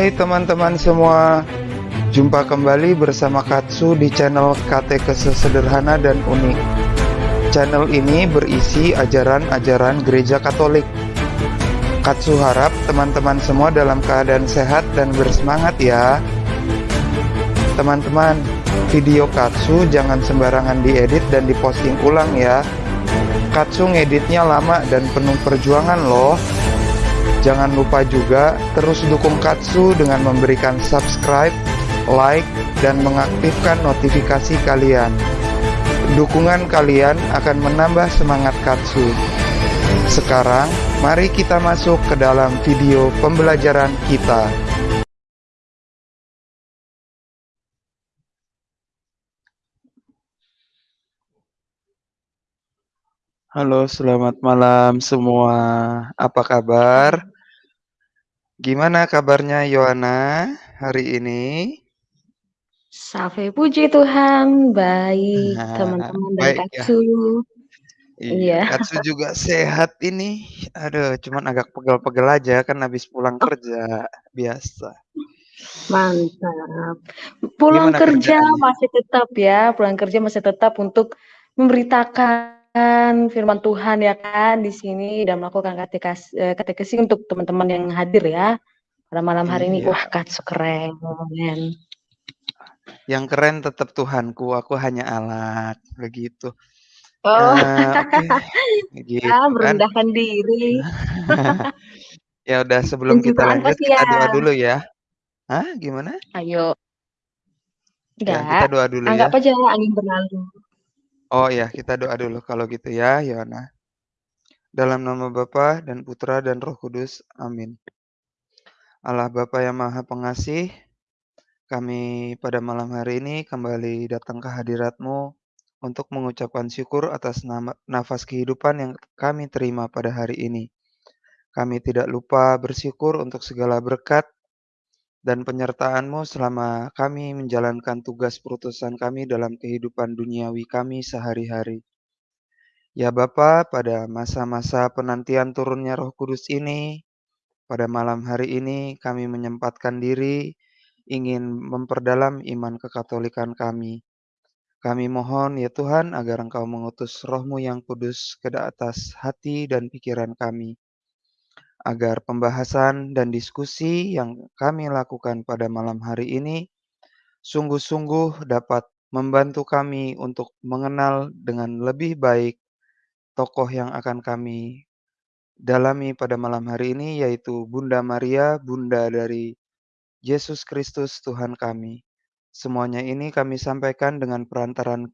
Hai teman-teman semua, jumpa kembali bersama Katsu di channel Katekese Sederhana dan Unik. Channel ini berisi ajaran-ajaran gereja Katolik. Katsu harap teman-teman semua dalam keadaan sehat dan bersemangat ya. Teman-teman, video Katsu jangan sembarangan diedit dan diposting ulang ya. Katsu ngeditnya lama dan penuh perjuangan loh. Jangan lupa juga terus dukung Katsu dengan memberikan subscribe, like, dan mengaktifkan notifikasi kalian. Dukungan kalian akan menambah semangat Katsu. Sekarang, mari kita masuk ke dalam video pembelajaran kita. Halo, selamat malam semua. Apa kabar? Gimana kabarnya Yohana hari ini? Safe puji Tuhan, baik teman-teman dan Baik ya. Katsu. Iya, Iya. Katsu juga sehat ini. Aduh, cuman agak pegel-pegel aja kan habis pulang Oh. kerja, biasa. Mantap. Pulang Gimana kerja masih tetap ya, pulang kerja masih tetap untuk memberitakan firman Tuhan ya kan di sini dan melakukan katekas eee, katekesi untuk teman-teman yang hadir ya, pada malam hari ini. Iya. Wah, Katsu keren. Yang keren tetap Tuhanku, aku hanya alat, begitu. Oh. Eee, oke, gitu Ah, kan. merendahkan diri. Ya udah sebelum kita lanjut kita doa dulu ya. Hah, gimana? Ayo. Ya, kita doa dulu ya. anggap aja angin berlalu. Oh ya, kita doa dulu kalau gitu ya, Yohana. Dalam nama Bapa dan Putra dan Roh Kudus, amin. Allah Bapa yang Maha Pengasih, kami pada malam hari ini kembali datang ke hadirat-Mu untuk mengucapkan syukur atas nafas kehidupan yang kami terima pada hari ini. Kami tidak lupa bersyukur untuk segala berkat dan penyertaan-Mu selama kami menjalankan tugas perutusan kami dalam kehidupan duniawi kami sehari-hari. Ya Bapa, pada masa-masa penantian turunnya Roh Kudus ini, pada malam hari ini kami menyempatkan diri ingin memperdalam iman kekatolikan kami. Kami mohon ya Tuhan agar Engkau mengutus Roh-Mu yang kudus ke atas hati dan pikiran kami. Agar pembahasan dan diskusi yang kami lakukan pada malam hari ini sungguh-sungguh dapat membantu kami untuk mengenal dengan lebih baik tokoh yang akan kami dalami pada malam hari ini, yaitu Bunda Maria, Bunda dari Yesus Kristus Tuhan kami. Semuanya ini kami sampaikan dengan perantaran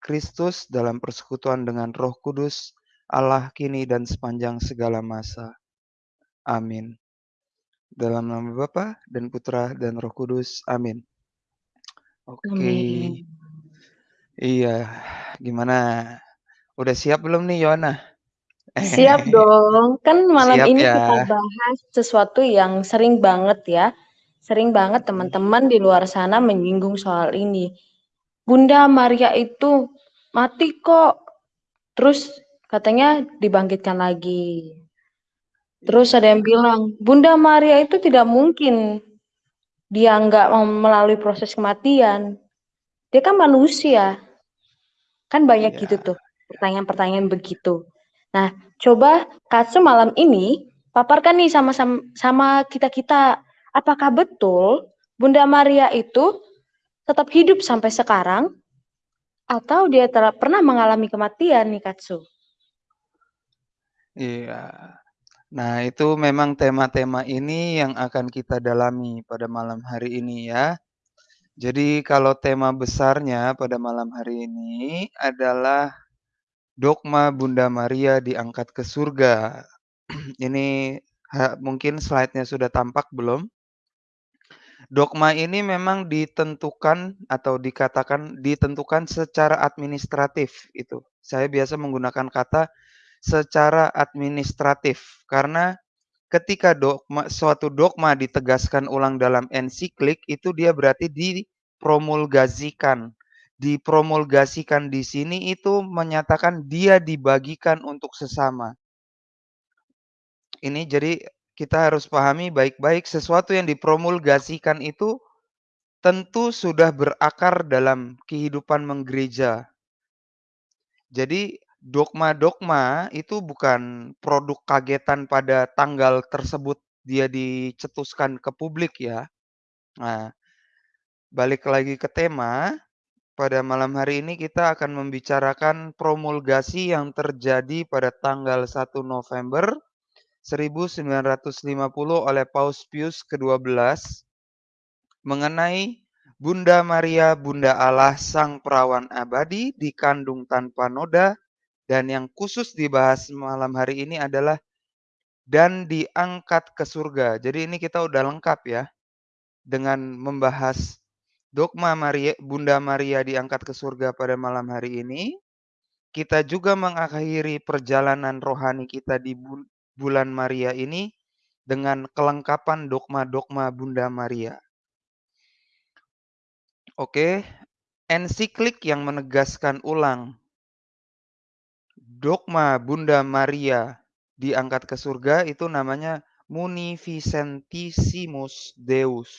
Kristus dalam persekutuan dengan Roh Kudus, Allah kini dan sepanjang segala masa. Amin. Dalam nama Bapa dan Putra dan Roh Kudus. Amin. Oke. Amin. Iya, gimana? Udah siap belum nih Yohana? Siap dong. Kan malam Siap ini ya. kita bahas sesuatu yang sering banget ya, sering banget teman-teman di luar sana menyinggung soal ini. Bunda Maria itu mati kok, terus katanya dibangkitkan lagi. Terus ada yang bilang, Bunda Maria itu tidak mungkin dia nggak melalui proses kematian. Dia kan manusia. Kan banyak gitu Iya. tuh, pertanyaan-pertanyaan begitu. Nah, coba Katsu malam ini paparkan nih sama sam sama kita-kita, apakah betul Bunda Maria itu tetap hidup sampai sekarang atau dia pernah mengalami kematian nih Katsu? Iya. Nah, itu memang tema-tema ini yang akan kita dalami pada malam hari ini ya. Jadi kalau tema besarnya pada malam hari ini adalah dogma Bunda Maria diangkat ke surga. Ini mungkin slide-nya sudah tampak belum? Dogma ini memang ditentukan atau dikatakan ditentukan secara administratif itu. Saya biasa menggunakan kata secara administratif karena ketika dogma suatu dogma ditegaskan ulang dalam ensiklik itu dia berarti dipromulgasikan. Dipromulgasikan di sini itu menyatakan dia dibagikan untuk sesama. Ini jadi kita harus pahami baik-baik sesuatu yang dipromulgasikan itu tentu sudah berakar dalam kehidupan menggereja. Jadi dogma-dogma itu bukan produk kagetan pada tanggal tersebut dia dicetuskan ke publik ya. Nah, balik lagi ke tema, pada malam hari ini kita akan membicarakan promulgasi yang terjadi pada tanggal 1 November 1950 oleh Paus Pius ke-12 mengenai Bunda Maria, Bunda Allah, Sang Perawan Abadi, dikandung tanpa noda, dan yang khusus dibahas malam hari ini adalah dan diangkat ke surga. Jadi ini kita udah lengkap ya dengan membahas dogma Maria, Bunda Maria diangkat ke surga pada malam hari ini. Kita juga mengakhiri perjalanan rohani kita di bulan Maria ini dengan kelengkapan dogma-dogma Bunda Maria. Oke, ensiklik yang menegaskan ulang dogma Bunda Maria diangkat ke surga itu namanya Munificentissimus Deus.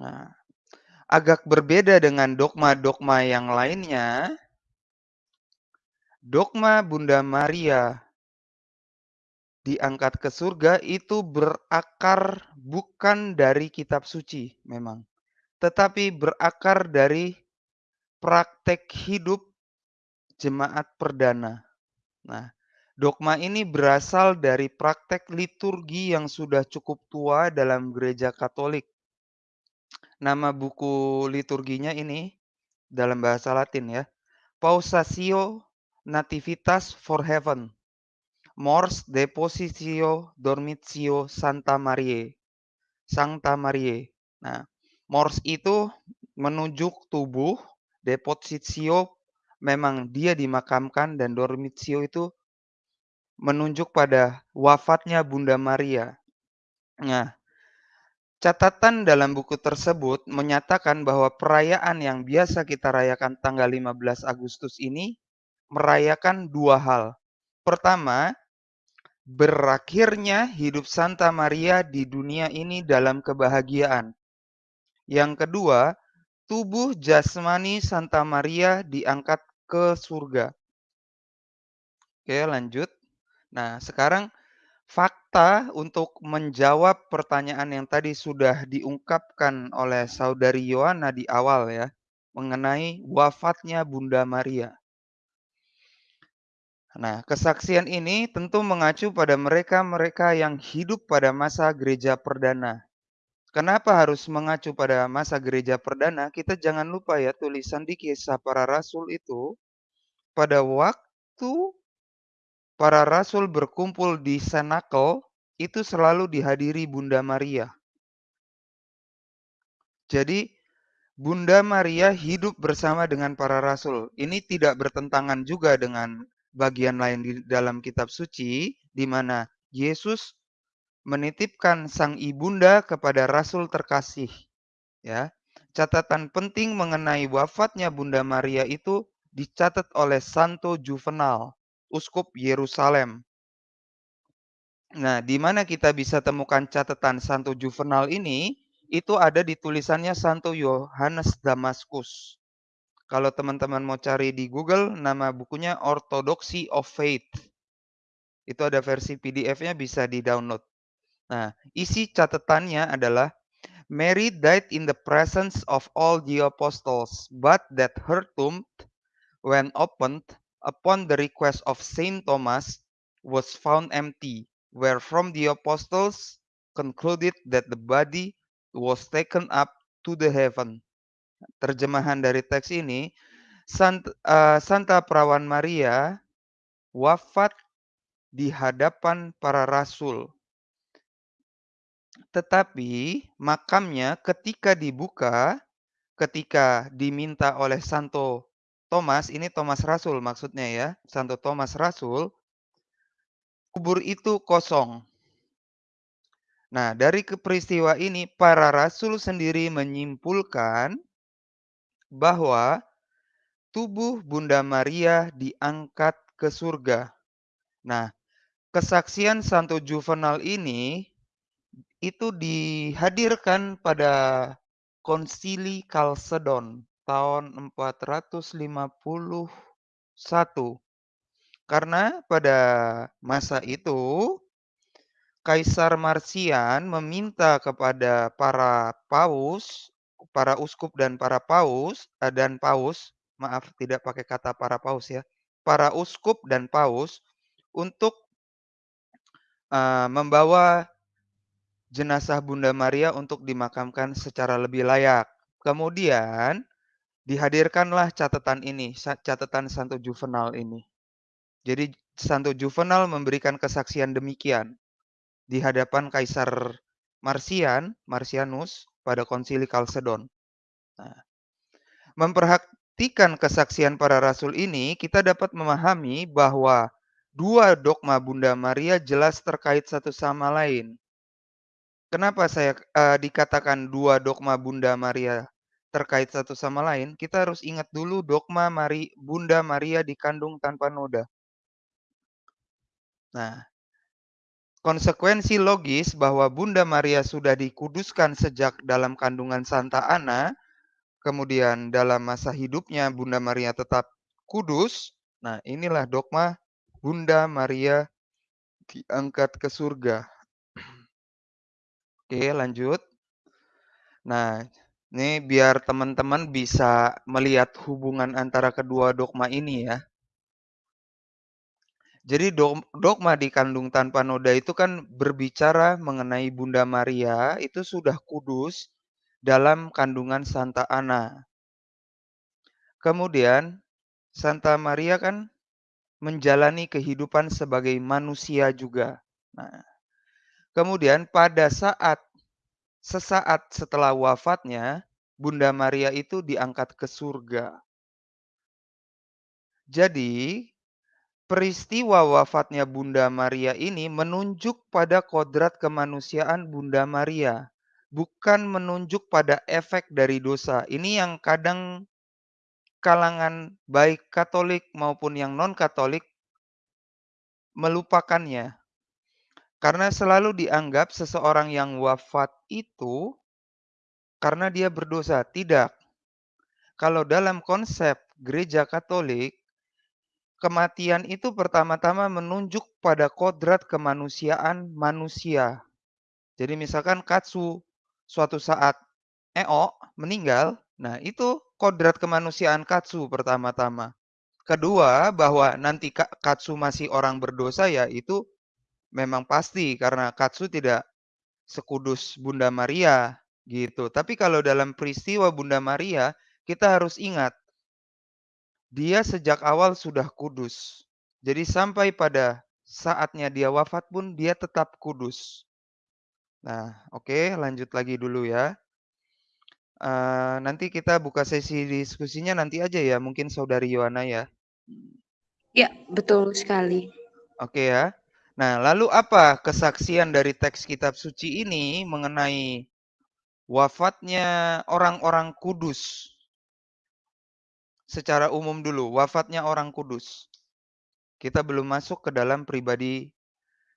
Nah, agak berbeda dengan dogma-dogma yang lainnya. Dogma Bunda Maria diangkat ke surga itu berakar bukan dari kitab suci memang, tetapi berakar dari praktek hidup jemaat perdana. Nah, dogma ini berasal dari praktek liturgi yang sudah cukup tua dalam gereja Katolik. Nama buku liturginya ini dalam bahasa Latin ya. Pausatio Nativitas for Heaven Mors Depositio Dormitio Santa Maria. Santa Maria. Nah, mors itu menunjuk tubuh, depositio memang dia dimakamkan dan dormitio itu menunjuk pada wafatnya Bunda Maria. Nah, catatan dalam buku tersebut menyatakan bahwa perayaan yang biasa kita rayakan tanggal 15 Agustus ini merayakan dua hal. Pertama, berakhirnya hidup Santa Maria di dunia ini dalam kebahagiaan. Yang kedua, tubuh jasmani Santa Maria diangkat ke surga. Oke, lanjut. Nah, sekarang fakta untuk menjawab pertanyaan yang tadi sudah diungkapkan oleh saudari Yohana di awal ya, mengenai wafatnya Bunda Maria. Nah, kesaksian ini tentu mengacu pada mereka-mereka yang hidup pada masa gereja perdana. Kenapa harus mengacu pada masa gereja perdana? Kita jangan lupa ya tulisan di kisah para rasul itu pada waktu para rasul berkumpul di Senakel itu selalu dihadiri Bunda Maria. Jadi Bunda Maria hidup bersama dengan para rasul. Ini tidak bertentangan juga dengan bagian lain di dalam kitab suci di mana Yesus menitipkan sang ibunda kepada rasul terkasih. Ya. Catatan penting mengenai wafatnya Bunda Maria itu dicatat oleh Santo Juvenal, uskup Yerusalem. Nah, di mana kita bisa temukan catatan Santo Juvenal ini? Itu ada di tulisannya Santo Yohanes Damaskus. Kalau teman-teman mau cari di Google, nama bukunya Orthodoxy of Faith. Itu ada versi PDF-nya bisa di-download. Nah, isi catatannya adalah Mary died in the presence of all the apostles, but that her tomb, when opened upon the request of Saint Thomas, was found empty, wherefrom the apostles concluded that the body was taken up to the heaven. Terjemahan dari teks ini, eh, Santa Perawan Maria wafat di hadapan para rasul. Tetapi makamnya ketika dibuka, ketika diminta oleh Santo Thomas, ini Thomas Rasul maksudnya ya, Santo Thomas Rasul, kubur itu kosong. Nah, dari peristiwa ini para rasul sendiri menyimpulkan bahwa tubuh Bunda Maria diangkat ke surga. Nah, kesaksian Santo Juvenal ini itu dihadirkan pada Konsili Kalsedon tahun 451. Karena pada masa itu Kaisar Marsian meminta kepada para paus, para uskup dan para paus uh, dan paus, maaf tidak pakai kata para paus ya, para uskup dan paus untuk uh, membawa jenazah Bunda Maria untuk dimakamkan secara lebih layak. Kemudian dihadirkanlah catatan ini, catatan Santo Juvenal ini. Jadi Santo Juvenal memberikan kesaksian demikian di hadapan Kaisar Marsian, Marsianus pada Konsili Kalsedon. Nah, memperhatikan kesaksian para rasul ini, kita dapat memahami bahwa dua dogma Bunda Maria jelas terkait satu sama lain. Kenapa saya uh, dikatakan dua dogma Bunda Maria terkait satu sama lain? Kita harus ingat dulu dogma Mari, Bunda Maria dikandung tanpa noda. Nah, Konsekuensi logis bahwa Bunda Maria sudah dikuduskan sejak dalam kandungan Santa Ana, kemudian dalam masa hidupnya Bunda Maria tetap kudus. Nah, inilah dogma Bunda Maria diangkat ke surga. Oke, lanjut. Nah, ini biar teman-teman bisa melihat hubungan antara kedua dogma ini ya. Jadi dogma dikandung tanpa noda itu kan berbicara mengenai Bunda Maria itu sudah kudus dalam kandungan Santa Ana. Kemudian Santa Maria kan menjalani kehidupan sebagai manusia juga. Nah, kemudian pada saat sesaat setelah wafatnya, Bunda Maria itu diangkat ke surga. Jadi, Peristiwa wafatnya Bunda Maria ini menunjuk pada kodrat kemanusiaan Bunda Maria, bukan menunjuk pada efek dari dosa. Ini yang kadang kalangan baik Katolik maupun yang non-Katolik melupakannya. Karena selalu dianggap seseorang yang wafat itu karena dia berdosa. Tidak. Kalau dalam konsep gereja Katolik, kematian itu pertama-tama menunjuk pada kodrat kemanusiaan manusia. Jadi misalkan Katsu suatu saat Eo meninggal, nah itu kodrat kemanusiaan Katsu pertama-tama. Kedua, bahwa nanti Katsu masih orang berdosa ya itu memang pasti karena Katsu tidak sekudus Bunda Maria gitu. Tapi kalau dalam peristiwa Bunda Maria, kita harus ingat dia sejak awal sudah kudus. Jadi sampai pada saatnya dia wafat pun dia tetap kudus. Nah, oke, okay, lanjut lagi dulu ya. Uh, nanti kita buka sesi diskusinya nanti aja ya, mungkin saudari Yohana ya. Ya, betul sekali. Oke okay ya. Nah, lalu apa kesaksian dari teks kitab suci ini mengenai wafatnya orang-orang kudus secara umum dulu, wafatnya orang kudus. Kita belum masuk ke dalam pribadi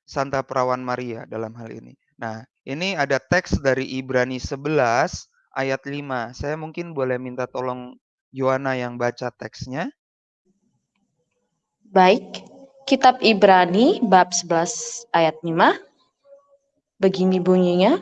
Santa Perawan Maria dalam hal ini. Nah, ini ada teks dari Ibrani 11 ayat 5. Saya mungkin boleh minta tolong Yohana yang baca teksnya. Baik, kitab Ibrani bab 11 ayat 5. Begini bunyinya,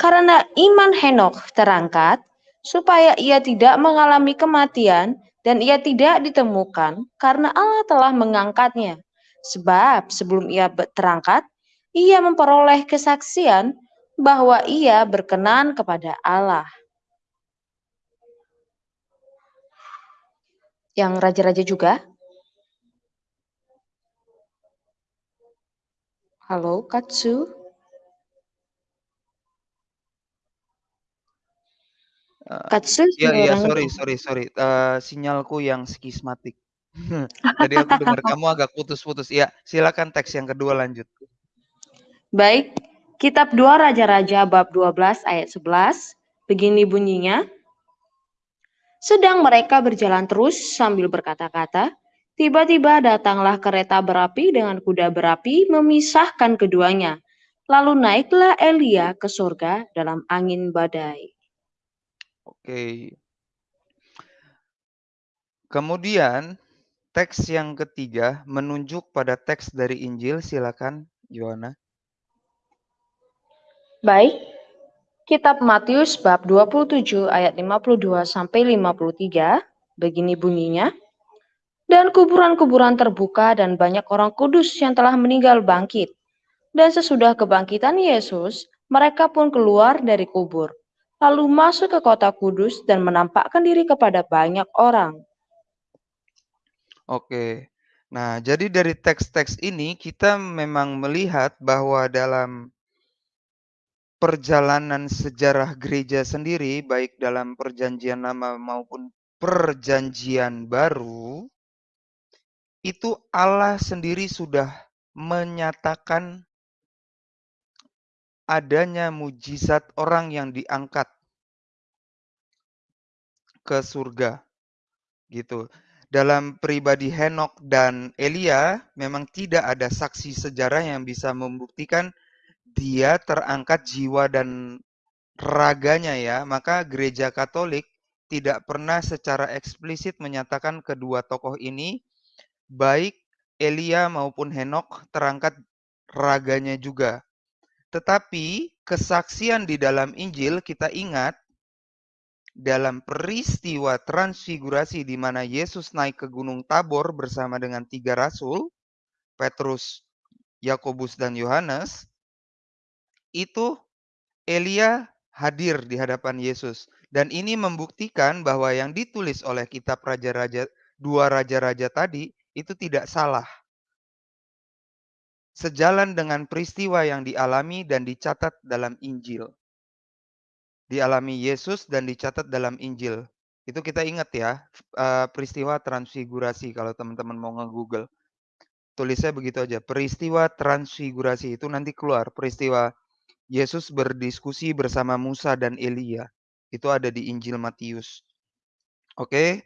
karena iman Henok terangkat, supaya ia tidak mengalami kematian, dan ia tidak ditemukan karena Allah telah mengangkatnya. Sebab sebelum ia terangkat, ia memperoleh kesaksian bahwa ia berkenan kepada Allah. Yang raja-raja juga. Halo, Katsu. Katsu Iya iya, sorry sorry sorry, uh, sinyalku yang skismatik. Tadi aku dengar kamu agak putus-putus. Iya, silakan teks yang kedua lanjut. Baik, kitab 2 Raja-Raja bab 12 ayat 11, begini bunyinya. Sedang mereka berjalan terus sambil berkata-kata, Tiba-tiba datanglah kereta berapi dengan kuda berapi memisahkan keduanya. Lalu naiklah Elia ke surga dalam angin badai. Oke. Kemudian teks yang ketiga menunjuk pada teks dari Injil. Silakan, Yohana. Baik, Kitab Matius bab 27 ayat 52 sampai 53 begini bunyinya. Dan kuburan-kuburan terbuka dan banyak orang kudus yang telah meninggal bangkit. Dan sesudah kebangkitan Yesus, mereka pun keluar dari kubur, lalu masuk ke kota kudus dan menampakkan diri kepada banyak orang. Oke. Nah, jadi dari teks-teks ini kita memang melihat bahwa dalam perjalanan sejarah gereja sendiri, baik dalam perjanjian lama maupun perjanjian baru, itu Allah sendiri sudah menyatakan adanya mujizat orang yang diangkat ke surga. Gitu. Dalam pribadi Henok dan Elia, memang tidak ada saksi sejarah yang bisa membuktikan dia terangkat jiwa dan raganya ya, maka gereja Katolik tidak pernah secara eksplisit menyatakan kedua tokoh ini baik Elia maupun Henok terangkat raganya juga. Tetapi kesaksian di dalam Injil kita ingat dalam peristiwa transfigurasi di mana Yesus naik ke Gunung Tabor bersama dengan tiga rasul, Petrus, Yakobus, dan Yohanes, itu Elia hadir di hadapan Yesus. Dan ini membuktikan bahwa yang ditulis oleh kitab raja-raja dua raja-raja tadi itu tidak salah. Sejalan dengan peristiwa yang dialami dan dicatat dalam Injil. Dialami Yesus dan dicatat dalam Injil. Itu kita ingat ya, eh, peristiwa transfigurasi kalau teman-teman mau nge-Google. Tulisnya begitu aja, peristiwa transfigurasi itu nanti keluar peristiwa Yesus berdiskusi bersama Musa dan Elia. Itu ada di Injil Matius. Oke.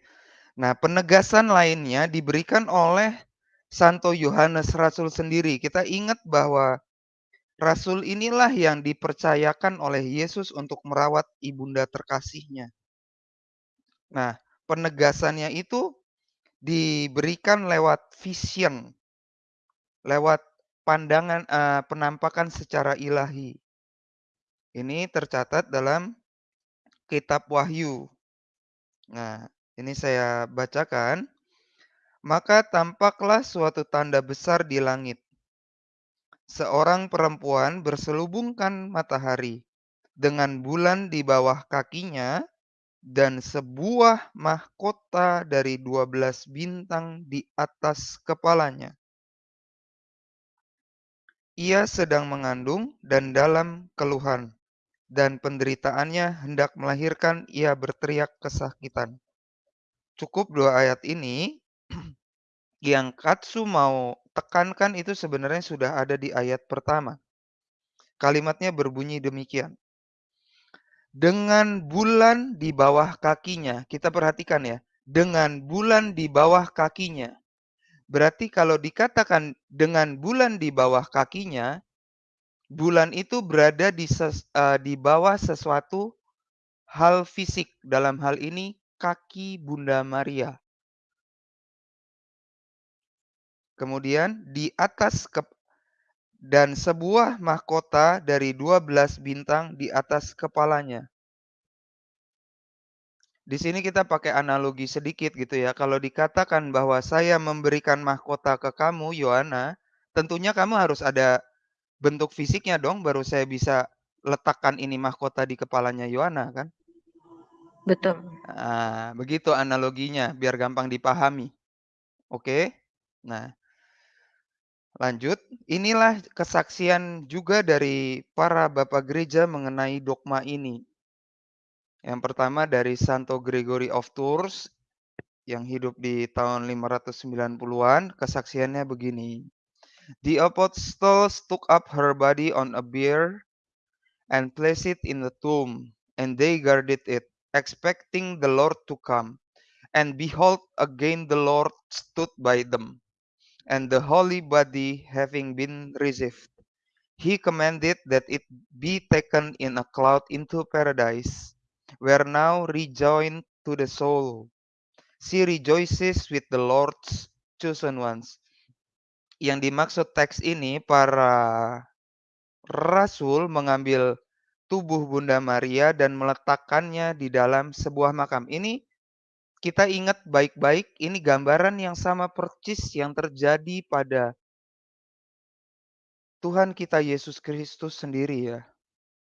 Nah, penegasan lainnya diberikan oleh Santo Yohanes Rasul sendiri. Kita ingat bahwa Rasul inilah yang dipercayakan oleh Yesus untuk merawat ibunda terkasihnya. Nah, penegasannya itu diberikan lewat vision, lewat pandangan uh, penampakan secara ilahi. Ini tercatat dalam kitab Wahyu. Nah, ini saya bacakan. Maka tampaklah suatu tanda besar di langit. Seorang perempuan berselubungkan matahari dengan bulan di bawah kakinya dan sebuah mahkota dari 12 bintang di atas kepalanya. Ia sedang mengandung dan dalam keluhan dan penderitaannya hendak melahirkan, ia berteriak kesakitan. Cukup dua ayat ini, yang Katsu mau tekankan itu sebenarnya sudah ada di ayat pertama. Kalimatnya berbunyi demikian. Dengan bulan di bawah kakinya, kita perhatikan ya, dengan bulan di bawah kakinya. Berarti kalau dikatakan dengan bulan di bawah kakinya, bulan itu berada di ses, uh, di bawah sesuatu hal fisik, dalam hal ini kaki Bunda Maria. Kemudian di atas ke dan sebuah mahkota dari 12 bintang di atas kepalanya. Di sini kita pakai analogi sedikit gitu ya. Kalau dikatakan bahwa saya memberikan mahkota ke kamu, Yohana, tentunya kamu harus ada bentuk fisiknya dong baru saya bisa letakkan ini mahkota di kepalanya Yohana kan? Betul. Nah, begitu analoginya biar gampang dipahami. Oke. Nah, lanjut. Inilah kesaksian juga dari para bapak gereja mengenai dogma ini. Yang pertama dari Santo Gregory of Tours yang hidup di tahun 590-an, kesaksiannya begini. The apostles took up her body on a bier and placed it in the tomb, and they guarded it, expecting the Lord to come. And behold, again the Lord stood by them, and the holy body having been received, he commanded that it be taken in a cloud into paradise, where now rejoined to the soul. She rejoices with the Lord's chosen ones. Yang dimaksud teks ini, para rasul mengambil tubuh Bunda Maria dan meletakkannya di dalam sebuah makam. Ini kita ingat baik-baik, ini gambaran yang sama persis yang terjadi pada Tuhan kita Yesus Kristus sendiri ya.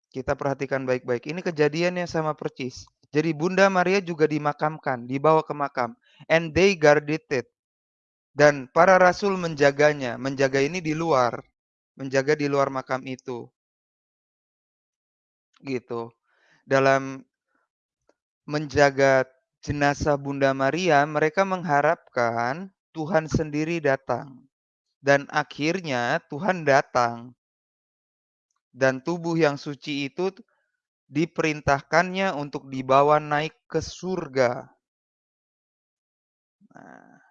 Kita perhatikan baik-baik. Ini kejadian yang sama persis. Jadi Bunda Maria juga dimakamkan, dibawa ke makam. And they guarded it. Dan para rasul menjaganya. Menjaga ini di luar. Menjaga di luar makam itu. Gitu. Dalam menjaga jenazah Bunda Maria, mereka mengharapkan Tuhan sendiri datang. Dan akhirnya Tuhan datang. Dan tubuh yang suci itu diperintahkannya untuk dibawa naik ke surga. Nah,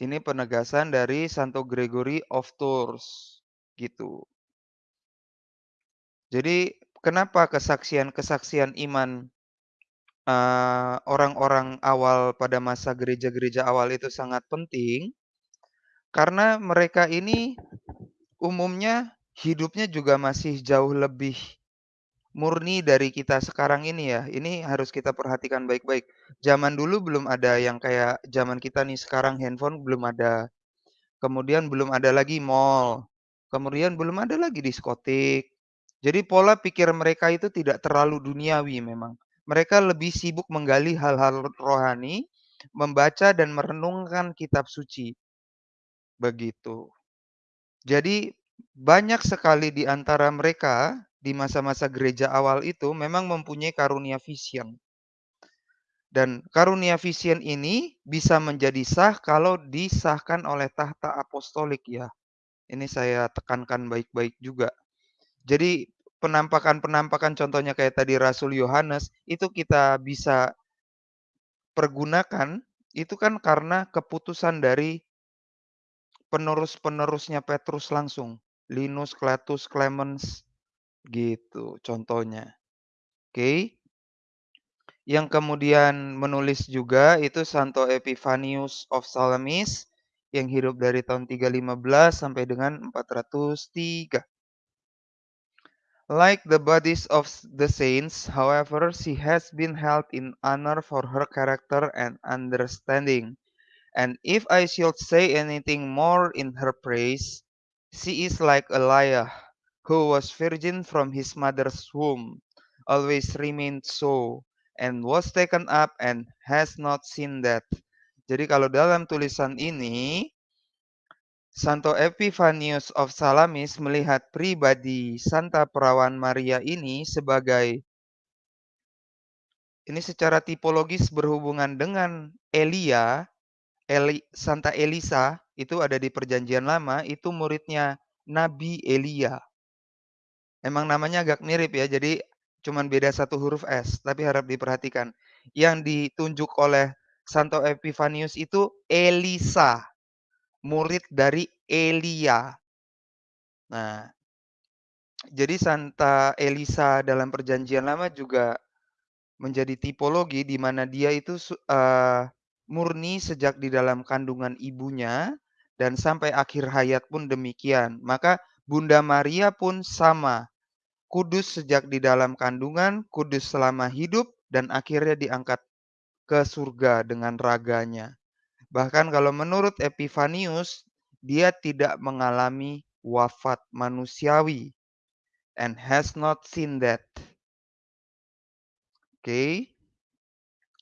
ini penegasan dari Santo Gregory of Tours, gitu. Jadi, kenapa kesaksian-kesaksian iman eh, orang-orang awal pada masa gereja-gereja awal itu sangat penting? Karena mereka ini umumnya hidupnya juga masih jauh lebih murni dari kita sekarang ini ya. Ini harus kita perhatikan baik-baik. Zaman dulu belum ada yang kayak zaman kita nih sekarang handphone belum ada. Kemudian belum ada lagi mall. Kemudian belum ada lagi diskotik. Jadi pola pikir mereka itu tidak terlalu duniawi memang. Mereka lebih sibuk menggali hal-hal rohani, membaca dan merenungkan kitab suci. Begitu. Jadi banyak sekali di antara mereka di masa-masa gereja awal itu memang mempunyai karunia vision. Dan karunia vision ini bisa menjadi sah kalau disahkan oleh tahta apostolik ya. Ini saya tekankan baik-baik juga. Jadi penampakan-penampakan contohnya kayak tadi Rasul Yohanes itu kita bisa pergunakan itu kan karena keputusan dari penerus-penerusnya Petrus langsung. Linus, Cletus, Clemens, Gitu contohnya. Oke. Yang kemudian menulis juga itu Santo Epifanius of Salamis yang hidup dari tahun 315 sampai dengan 403. Like the bodies of the saints, however, she has been held in honor for her character and understanding. And if I should say anything more in her praise, she is like Elijah, who was virgin from his mother's womb, always remained so, and was taken up and has not seen death. Jadi kalau dalam tulisan ini, Santo Epifanius of Salamis melihat pribadi Santa Perawan Maria ini sebagai ini secara tipologis berhubungan dengan Elia, Eli, Santa Elisa itu ada di Perjanjian Lama, itu muridnya Nabi Elia. Emang namanya agak mirip ya, jadi cuman beda satu huruf S, tapi harap diperhatikan. Yang ditunjuk oleh Santo Epifanius itu Elisa, murid dari Elia. Nah, jadi Santa Elisa dalam Perjanjian Lama juga menjadi tipologi di mana dia itu uh, murni sejak di dalam kandungan ibunya dan sampai akhir hayat pun demikian. Maka Bunda Maria pun sama, kudus sejak di dalam kandungan, kudus selama hidup, dan akhirnya diangkat ke surga dengan raganya. Bahkan kalau menurut Epifanius, dia tidak mengalami wafat manusiawi and has not seen that. Oke. Okay.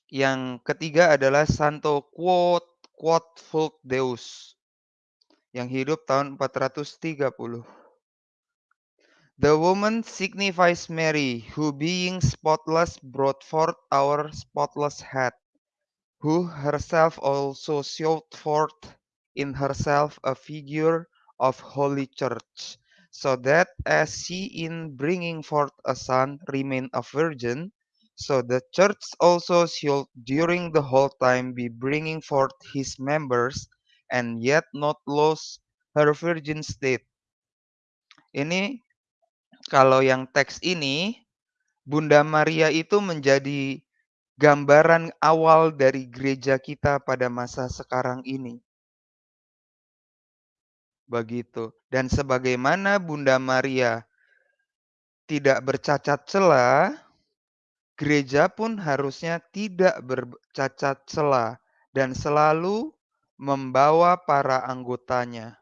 Yang ketiga adalah Santo Quod Quod Fulk Deus yang hidup tahun 430. The woman signifies Mary, who being spotless brought forth our spotless head, who herself also showed forth in herself a figure of Holy Church, so that as she in bringing forth a son remained a virgin, So the church also should during the whole time be bringing forth his members and yet not lose her virgin state. Ini kalau yang teks ini Bunda Maria itu menjadi gambaran awal dari gereja kita pada masa sekarang ini. Begitu. Dan sebagaimana Bunda Maria tidak bercacat celah, gereja pun harusnya tidak bercacat celah dan selalu membawa para anggotanya.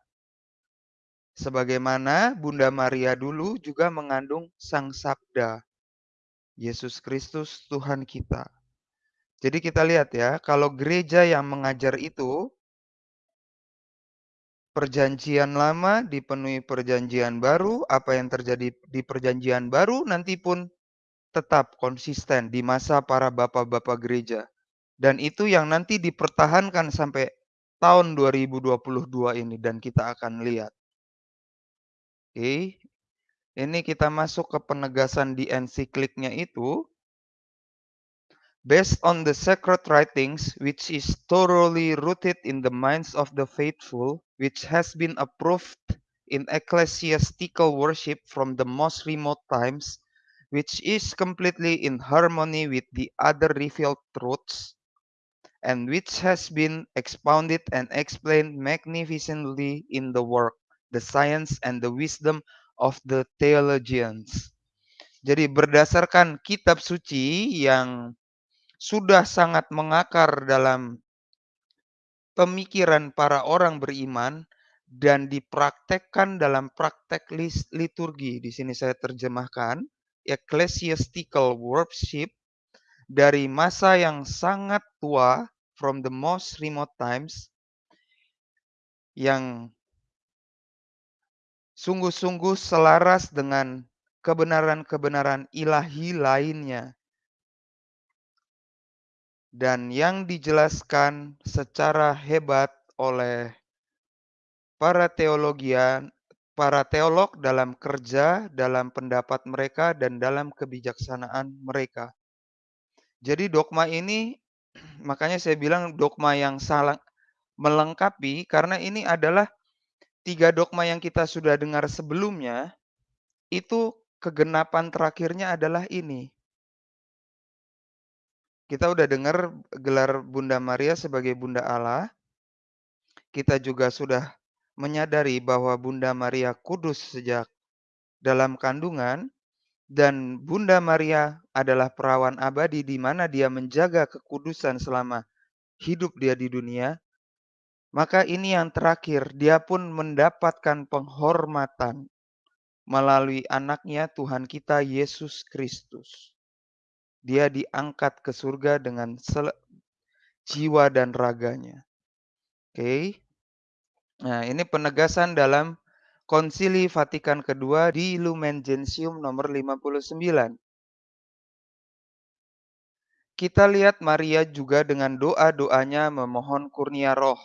Sebagaimana Bunda Maria dulu juga mengandung Sang Sabda, Yesus Kristus Tuhan kita. Jadi kita lihat ya, kalau gereja yang mengajar itu perjanjian lama dipenuhi perjanjian baru, apa yang terjadi di perjanjian baru nanti pun tetap konsisten di masa para bapak-bapak gereja. Dan itu yang nanti dipertahankan sampai tahun 2022 ini dan kita akan lihat. Oke. Ini kita masuk ke penegasan di ensikliknya itu based on the sacred writings, which is thoroughly rooted in the minds of the faithful, which has been approved in ecclesiastical worship from the most remote times, which is completely in harmony with the other revealed truths, and which has been expounded and explained magnificently in the work, the science, and the wisdom of the theologians. Jadi berdasarkan kitab suci yang sudah sangat mengakar dalam pemikiran para orang beriman dan dipraktekkan dalam praktek liturgi. Di sini saya terjemahkan ecclesiastical worship dari masa yang sangat tua from the most remote times yang sungguh-sungguh selaras dengan kebenaran-kebenaran ilahi lainnya dan yang dijelaskan secara hebat oleh para teologian, para teolog dalam kerja, dalam pendapat mereka, dan dalam kebijaksanaan mereka. Jadi dogma ini, makanya saya bilang dogma yang salah melengkapi, karena ini adalah tiga dogma yang kita sudah dengar sebelumnya, itu kegenapan terakhirnya adalah ini. Kita udah dengar gelar Bunda Maria sebagai Bunda Allah. Kita juga sudah menyadari bahwa Bunda Maria kudus sejak dalam kandungan dan Bunda Maria adalah perawan abadi di mana dia menjaga kekudusan selama hidup dia di dunia. Maka ini yang terakhir, dia pun mendapatkan penghormatan melalui anaknya Tuhan kita Yesus Kristus. Dia diangkat ke surga dengan jiwa dan raganya. Oke. Okay. Nah, ini penegasan dalam Konsili Vatikan kedua di Lumen Gentium nomor 59. Kita lihat Maria juga dengan doa-doanya memohon kurnia roh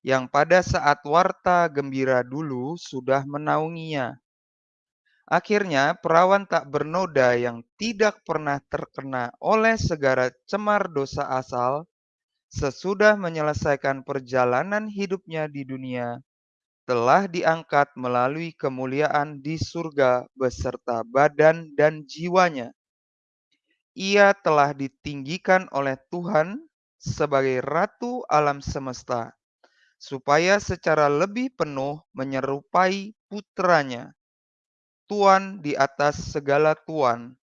yang pada saat warta gembira dulu sudah menaunginya. Akhirnya, perawan tak bernoda yang tidak pernah terkena oleh segala cemar dosa asal, sesudah menyelesaikan perjalanan hidupnya di dunia, telah diangkat melalui kemuliaan di surga beserta badan dan jiwanya. Ia telah ditinggikan oleh Tuhan sebagai ratu alam semesta, supaya secara lebih penuh menyerupai putranya Tuan di atas segala tuan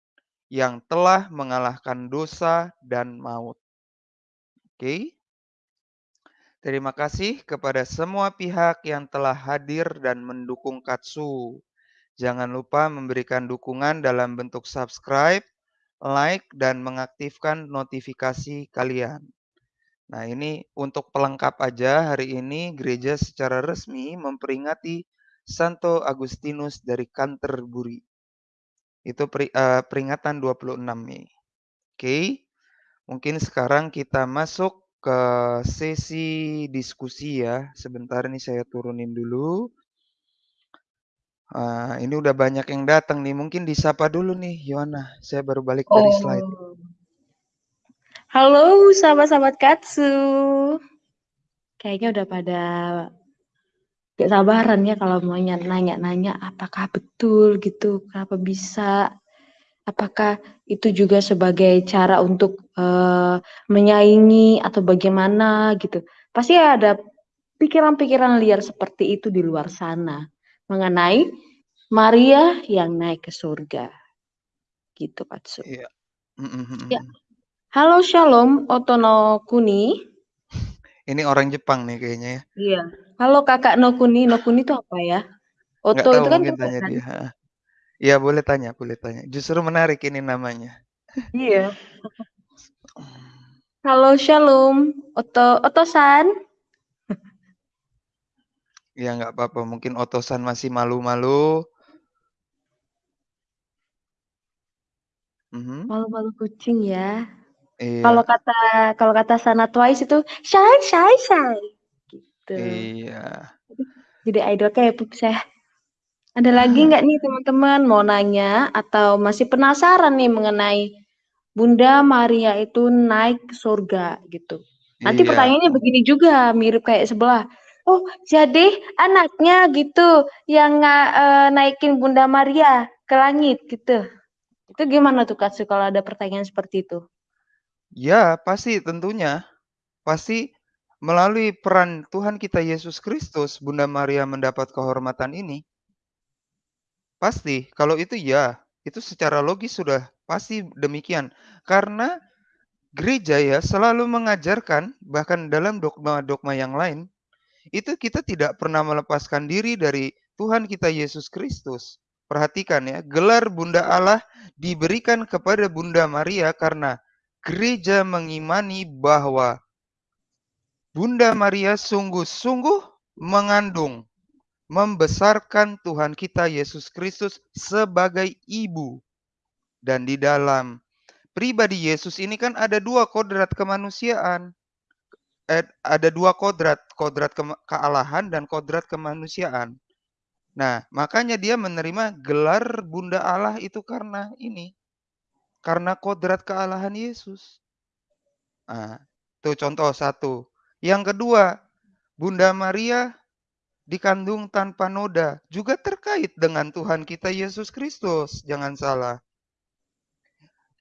yang telah mengalahkan dosa dan maut. Oke. Terima kasih kepada semua pihak yang telah hadir dan mendukung Katsu. Jangan lupa memberikan dukungan dalam bentuk subscribe, like, dan mengaktifkan notifikasi kalian. Nah ini untuk pelengkap aja hari ini gereja secara resmi memperingati Santo Agustinus dari Canterbury. Itu uh, peringatan 26 Mei. Oke. Okay. Mungkin sekarang kita masuk ke sesi diskusi ya. Sebentar ini saya turunin dulu. Uh, ini udah banyak yang datang nih. Mungkin disapa dulu nih, Yohana. Saya baru balik oh. dari slide. Halo sahabat-sahabat Katsu. Kayaknya udah pada gak sabaran ya kalau mau nanya-nanya apakah betul gitu, kenapa bisa, apakah itu juga sebagai cara untuk uh, menyaingi atau bagaimana gitu. Pasti ada pikiran-pikiran liar seperti itu di luar sana mengenai Maria yang naik ke surga. Gitu Katsu. Iya. Mm -mm. Ya. Halo Shalom Otono Kuni. Ini orang Jepang nih kayaknya ya. Iya. Halo Kakak Nokuni. Nokuni itu apa ya? Oto Nggak tahu, itu kan mungkin tanya dia. Iya, boleh tanya, boleh tanya. Justru menarik ini namanya. Iya. Halo Shalom. Oto Otosan. Ya nggak apa-apa, mungkin Otosan masih malu-malu. Mhm. Malu-malu kucing ya. Iya. Kalau kata kalau kata Sana Twice itu shy shy shy. Gitu. Iya. Jadi idol K-pop saya. Ada lagi nggak nih teman-teman mau nanya atau masih penasaran nih mengenai Bunda Maria itu naik surga gitu. Nanti Iya. pertanyaannya begini juga mirip kayak sebelah. Oh, jadi anaknya gitu yang uh, naikin Bunda Maria ke langit gitu. Itu gimana tuh Katsu kalau ada pertanyaan seperti itu? Ya, pasti tentunya. Pasti melalui peran Tuhan kita Yesus Kristus, Bunda Maria mendapat kehormatan ini. Pasti, kalau itu ya, itu secara logis sudah pasti demikian. Karena gereja ya selalu mengajarkan bahkan dalam dogma-dogma yang lain itu kita tidak pernah melepaskan diri dari Tuhan kita Yesus Kristus. Perhatikan ya, gelar Bunda Allah diberikan kepada Bunda Maria karena gereja mengimani bahwa Bunda Maria sungguh-sungguh mengandung, membesarkan Tuhan kita Yesus Kristus sebagai ibu. Dan di dalam pribadi Yesus ini kan ada dua kodrat kemanusiaan eh, ada dua kodrat, kodrat ke kealahan dan kodrat kemanusiaan. Nah, makanya dia menerima gelar Bunda Allah itu karena ini. Karena kodrat kealahan Yesus. Nah, itu contoh satu. Yang kedua, Bunda Maria dikandung tanpa noda juga terkait dengan Tuhan kita Yesus Kristus. Jangan salah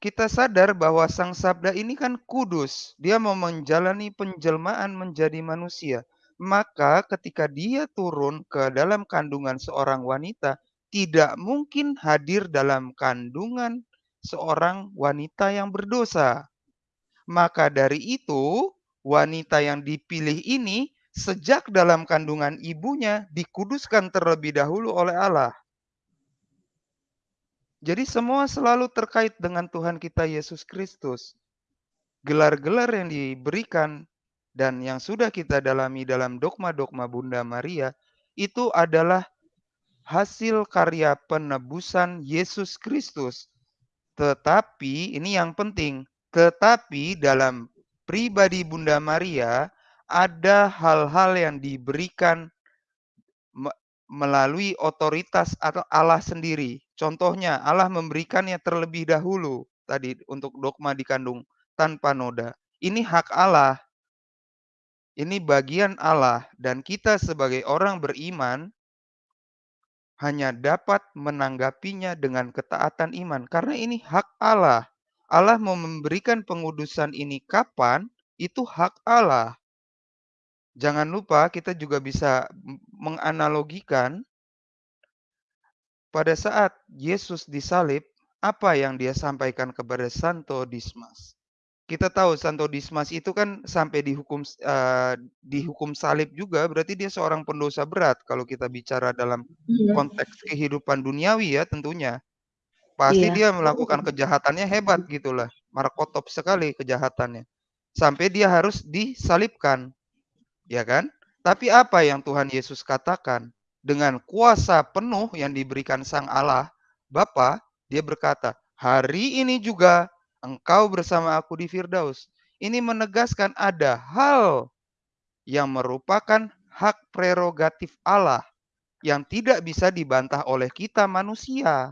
kita sadar bahwa Sang Sabda ini kan kudus. Dia mau menjalani penjelmaan menjadi manusia. Maka ketika dia turun ke dalam kandungan seorang wanita, tidak mungkin hadir dalam kandungan seorang wanita yang berdosa. Maka dari itu, wanita yang dipilih ini sejak dalam kandungan ibunya dikuduskan terlebih dahulu oleh Allah. Jadi semua selalu terkait dengan Tuhan kita Yesus Kristus. Gelar-gelar yang diberikan dan yang sudah kita dalami dalam dogma-dogma Bunda Maria itu adalah hasil karya penebusan Yesus Kristus. Tetapi ini yang penting, tetapi dalam pribadi Bunda Maria ada hal-hal yang diberikan melalui otoritas atau Allah sendiri. Contohnya, Allah memberikannya terlebih dahulu tadi untuk dogma dikandung tanpa noda. Ini hak Allah. Ini bagian Allah dan kita sebagai orang beriman hanya dapat menanggapinya dengan ketaatan iman karena ini hak Allah. Allah mau memberikan pengudusan ini kapan? Itu hak Allah. Jangan lupa kita juga bisa menganalogikan pada saat Yesus disalib, apa yang dia sampaikan kepada Santo Dismas. Kita tahu Santo Dismas itu kan sampai dihukum uh, dihukum salib juga, berarti dia seorang pendosa berat kalau kita bicara dalam iya. konteks kehidupan duniawi ya tentunya. Pasti iya. dia melakukan kejahatannya hebat gitulah, markotop sekali kejahatannya. Sampai dia harus disalibkan ya kan? Tapi apa yang Tuhan Yesus katakan? Dengan kuasa penuh yang diberikan Sang Allah, Bapa, dia berkata, hari ini juga engkau bersama aku di Firdaus. Ini menegaskan ada hal yang merupakan hak prerogatif Allah yang tidak bisa dibantah oleh kita manusia.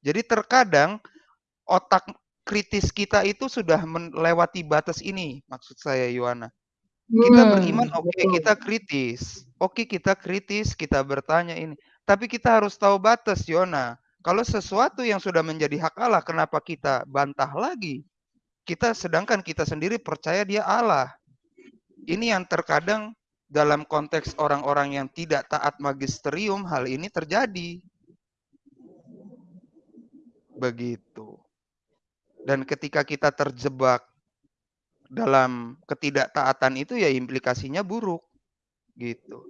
Jadi terkadang otak kritis kita itu sudah melewati batas ini, maksud saya Yohana. Kita beriman Hmm, oke, betul. kita kritis. Oke, kita kritis, kita bertanya ini. Tapi kita harus tahu batas, Yona. Kalau sesuatu yang sudah menjadi hak Allah, kenapa kita bantah lagi? Kita sedangkan kita sendiri percaya dia Allah. Ini yang terkadang dalam konteks orang-orang yang tidak taat magisterium, hal ini terjadi. Begitu. Dan ketika kita terjebak dalam ketidaktaatan itu ya implikasinya buruk. Gitu.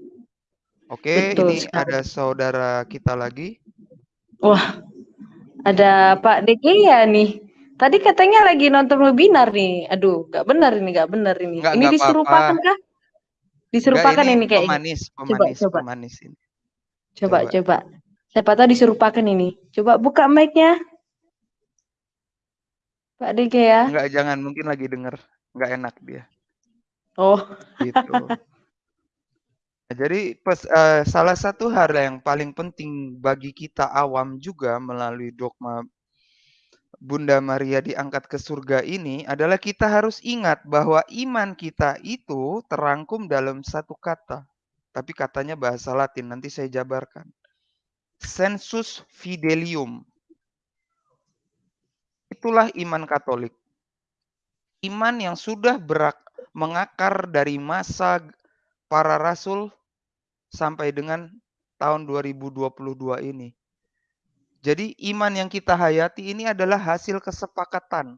Oke, Betul ini sekali. ada saudara kita lagi. Wah, ada Pak ya nih. Tadi katanya lagi nonton webinar nih. Aduh, nggak benar ini, nggak benar ini. Enggak Ini diserupakan kah? Diserupakan ini ini kayaknya. pemanis, Coba, pemanis, coba. pemanis ini. Coba, Coba. coba. Siapa tahu diserupakan ini. Coba buka mic-nya. Pak DG ya. Enggak, jangan, mungkin lagi denger. Enggak enak dia. Oh, Gitu. Jadi pes, eh, salah satu hal yang paling penting bagi kita awam juga melalui dogma Bunda Maria diangkat ke surga ini adalah kita harus ingat bahwa iman kita itu terangkum dalam satu kata. Tapi katanya bahasa Latin, nanti saya jabarkan. Sensus fidelium. Itulah iman Katolik. Iman yang sudah berak, mengakar dari masa para rasul sampai dengan tahun 2022 ini. Jadi iman yang kita hayati ini adalah hasil kesepakatan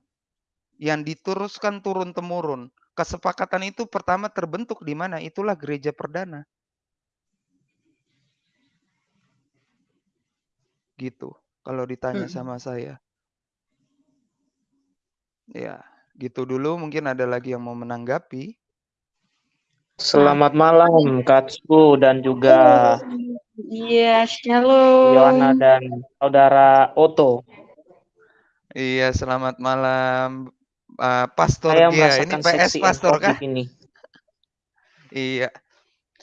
yang diteruskan turun-temurun. Kesepakatan itu pertama terbentuk di mana? Itulah gereja perdana. Gitu. Kalau ditanya Hmm. sama saya. Ya, gitu dulu. Mungkin ada lagi yang mau menanggapi. Selamat malam Katsu dan juga Iya, shalom. Yohana dan saudara Oto. Iya, selamat malam uh, Pastor Saya Gia. Ini PS Pastor kah? di sini. Iya.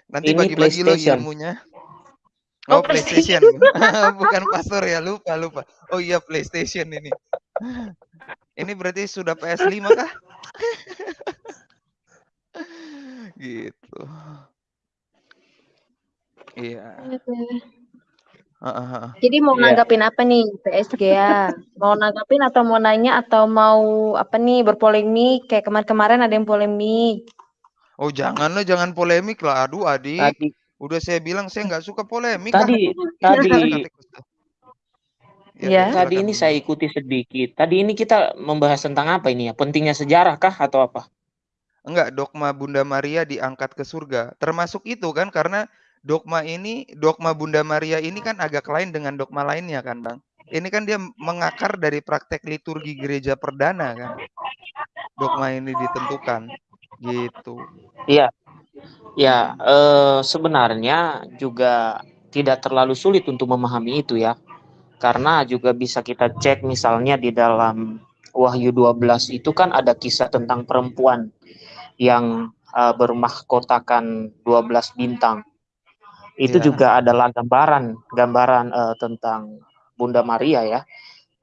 Nanti Ini bagi-bagi lo ilmunya. Oh, Oh, PlayStation. Bukan pastor ya, lupa lupa. Oh iya PlayStation ini. Ini berarti sudah PS5 kah? gitu. Iya. Jadi mau Iya. nanggapin apa nih PSG ya? Mau nanggapin atau mau nanya atau mau apa nih berpolemik kayak kemarin-kemarin ada yang polemik. Oh jangan lah, jangan polemik lah. Aduh adik, Tadi udah saya bilang saya nggak suka polemik. tadi Silakan, tadi Katekus. Ya, Ya. Tadi ini saya ikuti sedikit. Tadi ini kita membahas tentang apa ini ya? Pentingnya sejarah kah atau apa? Enggak, dogma Bunda Maria diangkat ke surga. Termasuk itu kan karena dogma ini, dogma Bunda Maria ini kan agak lain dengan dogma lainnya kan, Bang. Ini kan dia mengakar dari praktek liturgi gereja perdana kan. Dogma ini ditentukan. Gitu. Iya. Ya, eh, sebenarnya juga tidak terlalu sulit untuk memahami itu ya. Karena juga bisa kita cek misalnya di dalam Wahyu 12 itu kan ada kisah tentang perempuan yang eh, bermahkotakan 12 bintang. Itu Iya. juga adalah gambaran gambaran eh, tentang Bunda Maria ya.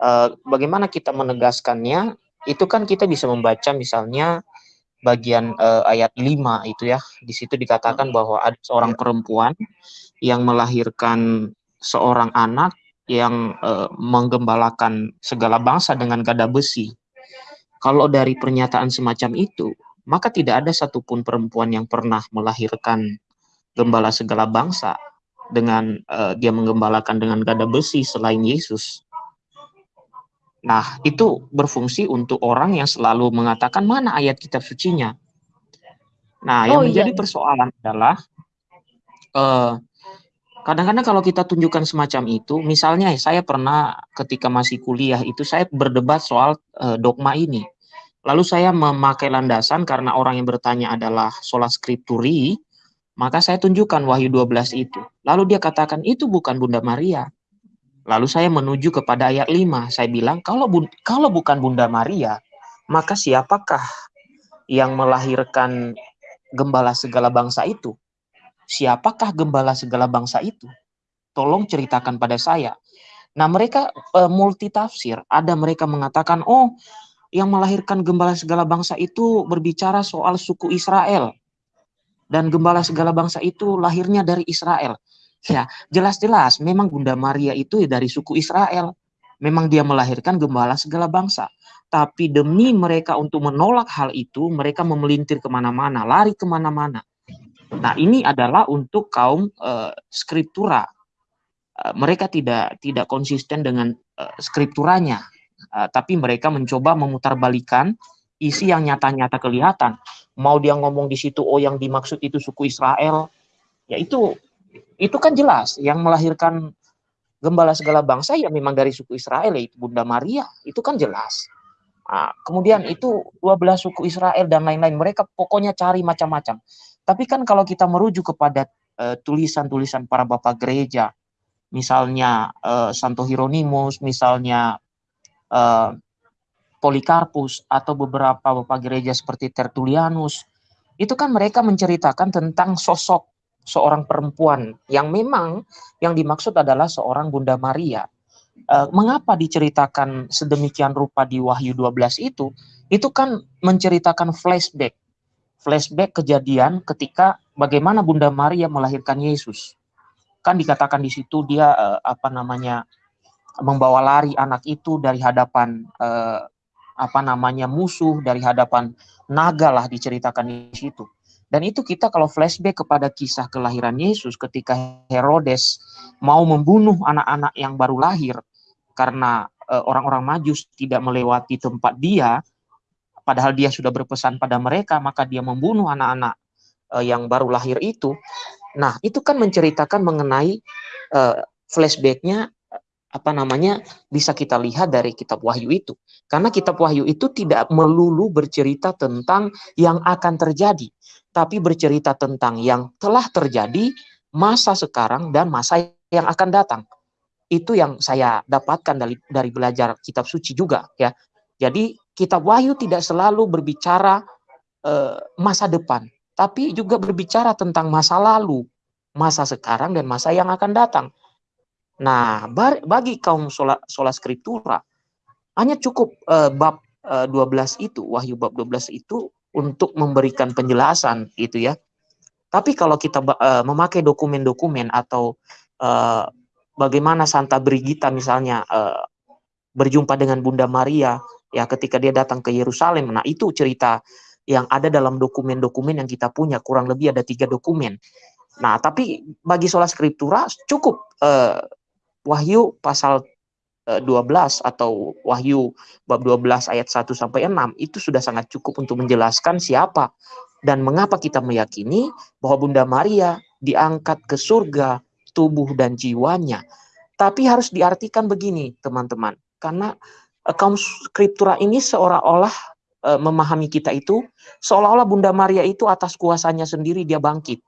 Eh, bagaimana kita menegaskannya? Itu kan kita bisa membaca misalnya bagian eh, ayat 5 itu ya. Di situ dikatakan bahwa ada seorang Iya. perempuan yang melahirkan seorang anak yang eh, menggembalakan segala bangsa dengan gada besi. Kalau dari pernyataan semacam itu, maka tidak ada satupun perempuan yang pernah melahirkan gembala segala bangsa dengan eh, dia menggembalakan dengan gada besi selain Yesus. Nah, itu berfungsi untuk orang yang selalu mengatakan mana ayat kitab sucinya. Nah, yang Oh, menjadi iya. persoalan adalah eh, kadang-kadang kalau kita tunjukkan semacam itu, misalnya saya pernah ketika masih kuliah itu saya berdebat soal eh, dogma ini. Lalu saya memakai landasan karena orang yang bertanya adalah sola scripturi, maka saya tunjukkan Wahyu 12 itu. Lalu dia katakan itu bukan Bunda Maria. Lalu saya menuju kepada ayat 5. Saya bilang kalau bun- kalau bukan Bunda Maria, maka siapakah yang melahirkan gembala segala bangsa itu? Siapakah gembala segala bangsa itu? Tolong ceritakan pada saya. Nah, mereka eh, multi tafsir. Ada mereka mengatakan, "Oh, yang melahirkan gembala segala bangsa itu berbicara soal suku Israel. Dan gembala segala bangsa itu lahirnya dari Israel. Ya, jelas-jelas memang Bunda Maria itu dari suku Israel. Memang dia melahirkan gembala segala bangsa. Tapi demi mereka untuk menolak hal itu, mereka memelintir ke mana-mana, lari ke mana-mana. Nah, ini adalah untuk kaum uh, skriptura. Uh, mereka tidak tidak konsisten dengan uh, skripturanya Uh, tapi mereka mencoba memutarbalikan isi yang nyata-nyata kelihatan. Mau dia ngomong di situ, oh yang dimaksud itu suku Israel, ya itu itu kan jelas yang melahirkan gembala segala bangsa ya memang dari suku Israel yaitu Bunda Maria itu kan jelas. Nah, kemudian itu 12 suku Israel dan lain-lain mereka pokoknya cari macam-macam. Tapi kan kalau kita merujuk kepada eh, tulisan-tulisan uh, para bapak gereja, misalnya uh, Santo Hieronymus, misalnya uh, Polikarpus atau beberapa bapak gereja seperti Tertullianus, itu kan mereka menceritakan tentang sosok seorang perempuan yang memang yang dimaksud adalah seorang Bunda Maria. Uh, mengapa diceritakan sedemikian rupa di Wahyu 12 itu? Itu kan menceritakan flashback. Flashback kejadian ketika bagaimana Bunda Maria melahirkan Yesus. Kan dikatakan di situ dia uh, apa namanya membawa lari anak itu dari hadapan eh, apa namanya musuh dari hadapan naga lah diceritakan di situ. Dan itu kita kalau flashback kepada kisah kelahiran Yesus ketika Herodes mau membunuh anak-anak yang baru lahir karena eh, orang-orang eh, Majus tidak melewati tempat dia padahal dia sudah berpesan pada mereka maka dia membunuh anak-anak eh, yang baru lahir itu. Nah, itu kan menceritakan mengenai eh, flashbacknya apa namanya bisa kita lihat dari kitab Wahyu itu. Karena kitab Wahyu itu tidak melulu bercerita tentang yang akan terjadi, tapi bercerita tentang yang telah terjadi, masa sekarang dan masa yang akan datang. Itu yang saya dapatkan dari dari belajar kitab suci juga ya. Jadi kitab Wahyu tidak selalu berbicara uh, masa depan, tapi juga berbicara tentang masa lalu, masa sekarang dan masa yang akan datang. Nah, bagi kaum sola, sola skriptura, hanya cukup uh, bab eh, 12 itu, Wahyu bab 12 itu untuk memberikan penjelasan itu ya. Tapi kalau kita uh, memakai dokumen-dokumen atau uh, bagaimana Santa Brigita misalnya uh, berjumpa dengan Bunda Maria ya ketika dia datang ke Yerusalem, nah itu cerita yang ada dalam dokumen-dokumen yang kita punya kurang lebih ada tiga dokumen. Nah, tapi bagi sola skriptura cukup uh, Wahyu pasal 12 eh, atau Wahyu bab 12 ayat 1 sampai 6 itu sudah sangat cukup untuk menjelaskan siapa dan mengapa kita meyakini bahwa Bunda Maria diangkat ke surga tubuh dan jiwanya. Tapi harus diartikan begini, teman-teman. Karena eh, kaum skriptura ini seolah-olah e, memahami kita itu seolah-olah Bunda Maria itu atas kuasanya sendiri dia bangkit.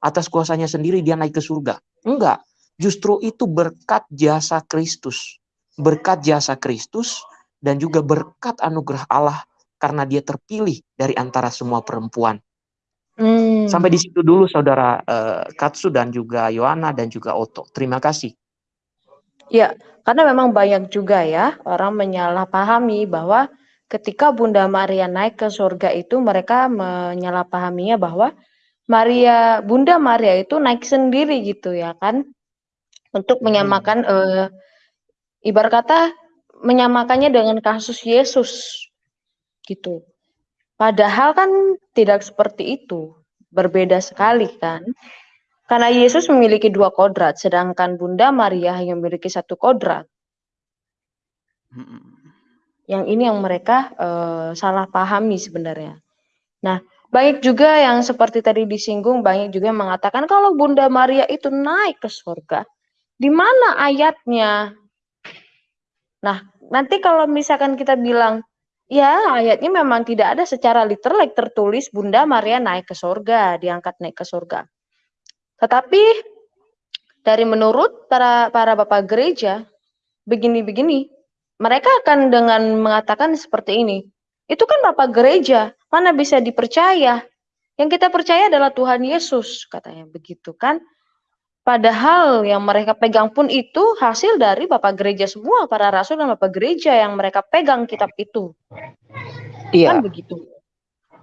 Atas kuasanya sendiri dia naik ke surga. Enggak Justru itu berkat jasa Kristus. Berkat jasa Kristus dan juga berkat anugerah Allah karena dia terpilih dari antara semua perempuan. Hmm. Sampai di situ dulu saudara uh, Katsu dan juga Yohana dan juga Oto. Terima kasih. Ya, karena memang banyak juga ya orang menyalahpahami bahwa ketika Bunda Maria naik ke surga itu mereka menyalahpahaminya bahwa Maria Bunda Maria itu naik sendiri gitu ya kan untuk hmm. menyamakan uh, ibarat kata menyamakannya dengan kasus Yesus gitu. Padahal kan tidak seperti itu, berbeda sekali kan. Karena Yesus memiliki dua kodrat, sedangkan Bunda Maria hanya memiliki satu kodrat. Hmm. Yang ini yang mereka uh, salah pahami sebenarnya. Nah, banyak juga yang seperti tadi disinggung, banyak juga yang mengatakan kalau Bunda Maria itu naik ke surga, di mana ayatnya? Nah, nanti kalau misalkan kita bilang, ya ayatnya memang tidak ada secara literal tertulis Bunda Maria naik ke surga, diangkat naik ke surga. Tetapi dari menurut para para bapak gereja, begini-begini, mereka akan dengan mengatakan seperti ini. Itu kan bapak gereja, mana bisa dipercaya? Yang kita percaya adalah Tuhan Yesus, katanya begitu kan. Padahal yang mereka pegang pun itu hasil dari bapak gereja semua, para rasul dan bapak gereja yang mereka pegang kitab itu. Iya. Kan begitu.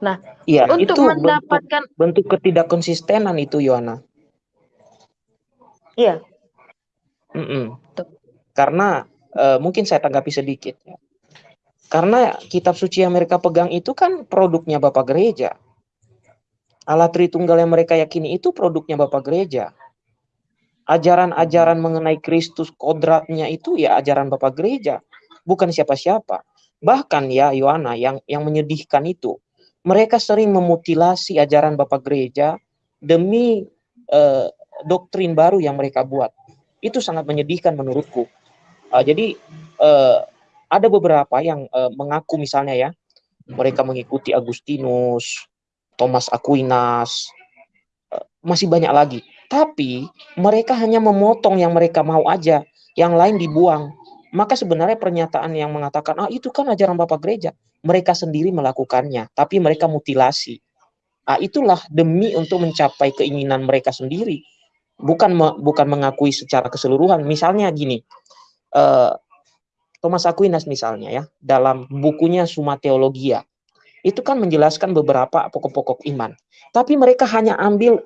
Nah, Iya, untuk itu mendapatkan bentuk, bentuk ketidakkonsistenan itu Yohana. iya, Mm-mm. Tuh. Karena eh, mungkin saya tanggapi sedikit ya. Karena kitab suci yang mereka pegang itu kan produknya Bapak Gereja. Allah Tritunggal yang mereka yakini itu produknya Bapak Gereja. Ajaran-ajaran mengenai Kristus kodratnya itu ya ajaran Bapak Gereja, bukan siapa-siapa. Bahkan ya Yohana yang yang menyedihkan itu, mereka sering memutilasi ajaran Bapak Gereja demi eh, doktrin baru yang mereka buat. Itu sangat menyedihkan menurutku. Uh, jadi uh, ada beberapa yang uh, mengaku misalnya ya, mereka mengikuti Agustinus, Thomas Aquinas, uh, masih banyak lagi. Tapi mereka hanya memotong yang mereka mau aja, yang lain dibuang. Maka sebenarnya pernyataan yang mengatakan ah itu kan ajaran Bapak Gereja, mereka sendiri melakukannya, tapi mereka mutilasi. Ah itulah demi untuk mencapai keinginan mereka sendiri bukan me, bukan mengakui secara keseluruhan. Misalnya gini, uh, Thomas Aquinas misalnya ya, dalam bukunya Summa Theologia, itu kan menjelaskan beberapa pokok-pokok iman. Tapi mereka hanya ambil,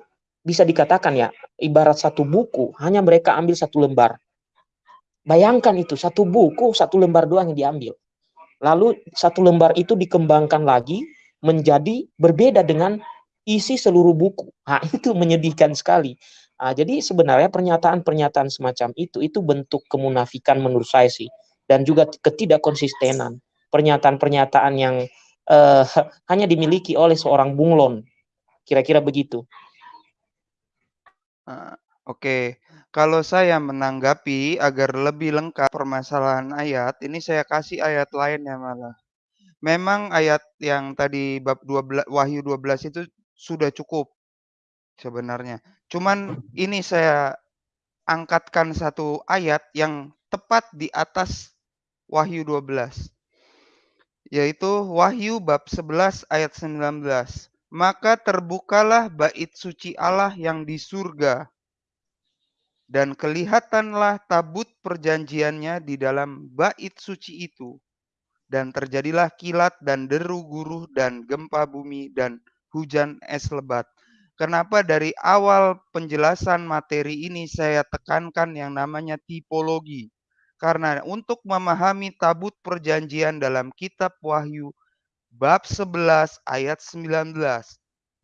bisa dikatakan ya, ibarat satu buku, hanya mereka ambil satu lembar. Bayangkan itu, satu buku, satu lembar doang yang diambil. Lalu satu lembar itu dikembangkan lagi menjadi berbeda dengan isi seluruh buku. Nah, itu menyedihkan sekali. Nah, jadi sebenarnya pernyataan-pernyataan semacam itu itu bentuk kemunafikan menurut saya sih dan juga ketidakkonsistenan. Pernyataan-pernyataan yang uh, hanya dimiliki oleh seorang bunglon. Kira-kira begitu. Oke, okay. kalau saya menanggapi agar lebih lengkap permasalahan ayat, ini saya kasih ayat lainnya malah. Memang ayat yang tadi bab 12 Wahyu 12 itu sudah cukup sebenarnya. Cuman ini saya angkatkan satu ayat yang tepat di atas Wahyu 12. Yaitu Wahyu bab 11 ayat 19. Maka terbukalah bait suci Allah yang di surga. Dan kelihatanlah tabut perjanjiannya di dalam bait suci itu. Dan terjadilah kilat dan deru guruh dan gempa bumi dan hujan es lebat. Kenapa dari awal penjelasan materi ini saya tekankan yang namanya tipologi? Karena untuk memahami tabut perjanjian dalam kitab Wahyu bab 11 ayat 19.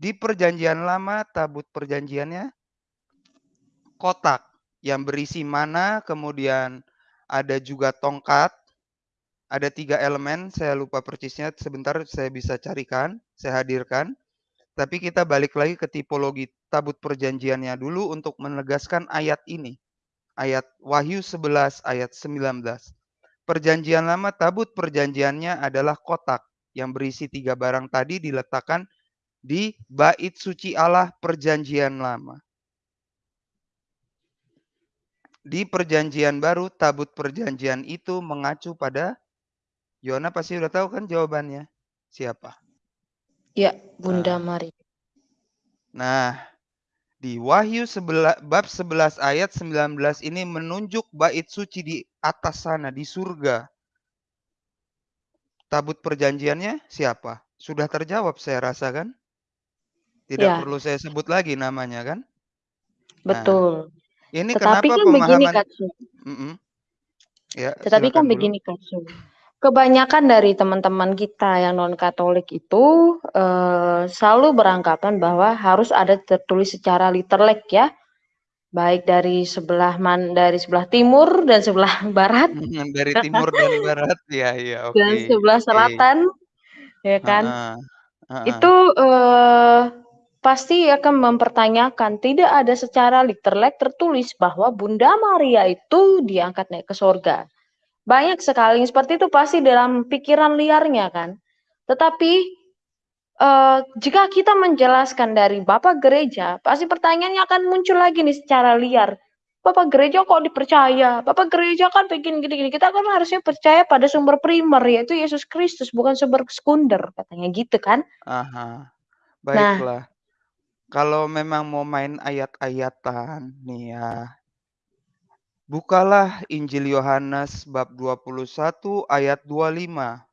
Di perjanjian lama tabut perjanjiannya kotak yang berisi mana, kemudian ada juga tongkat, ada tiga elemen, saya lupa persisnya, sebentar saya bisa carikan, saya hadirkan. Tapi kita balik lagi ke tipologi tabut perjanjiannya dulu untuk menegaskan ayat ini. Ayat Wahyu 11 ayat 19. Perjanjian lama tabut perjanjiannya adalah kotak yang berisi tiga barang tadi diletakkan di bait suci Allah perjanjian lama. Di perjanjian baru tabut perjanjian itu mengacu pada Yona pasti udah tahu kan jawabannya. Siapa? Ya, Bunda nah. Mari. Nah, di Wahyu 11, bab 11 ayat 19 ini menunjuk bait suci di atas sana, di surga. Tabut perjanjiannya siapa? Sudah terjawab saya rasa kan? Tidak ya. perlu saya sebut lagi namanya kan? Betul. Nah, ini Tetapi kenapa kan pemahaman... begini Katsu. Mm -mm. Ya, Tetapi kan dulu. begini Katsu kebanyakan dari teman-teman kita yang non Katolik itu eh, selalu beranggapan bahwa harus ada tertulis secara literlek ya, baik dari sebelah man dari sebelah timur dan sebelah barat. dari timur dan barat ya ya oke. Dan sebelah selatan okay. ya kan. Uh -uh. Uh -uh. Itu eh, pasti akan mempertanyakan tidak ada secara literlek tertulis bahwa Bunda Maria itu diangkat naik ke surga. Banyak sekali seperti itu pasti dalam pikiran liarnya kan. Tetapi uh, jika kita menjelaskan dari Bapak gereja, pasti pertanyaannya akan muncul lagi nih secara liar. Bapak gereja kok dipercaya? Bapak gereja kan bikin gini-gini. Kita kan harusnya percaya pada sumber primer yaitu Yesus Kristus bukan sumber sekunder katanya gitu kan. Aha. Baiklah. Nah, kalau memang mau main ayat-ayatan nih ya, bukalah Injil Yohanes bab 21 ayat 25.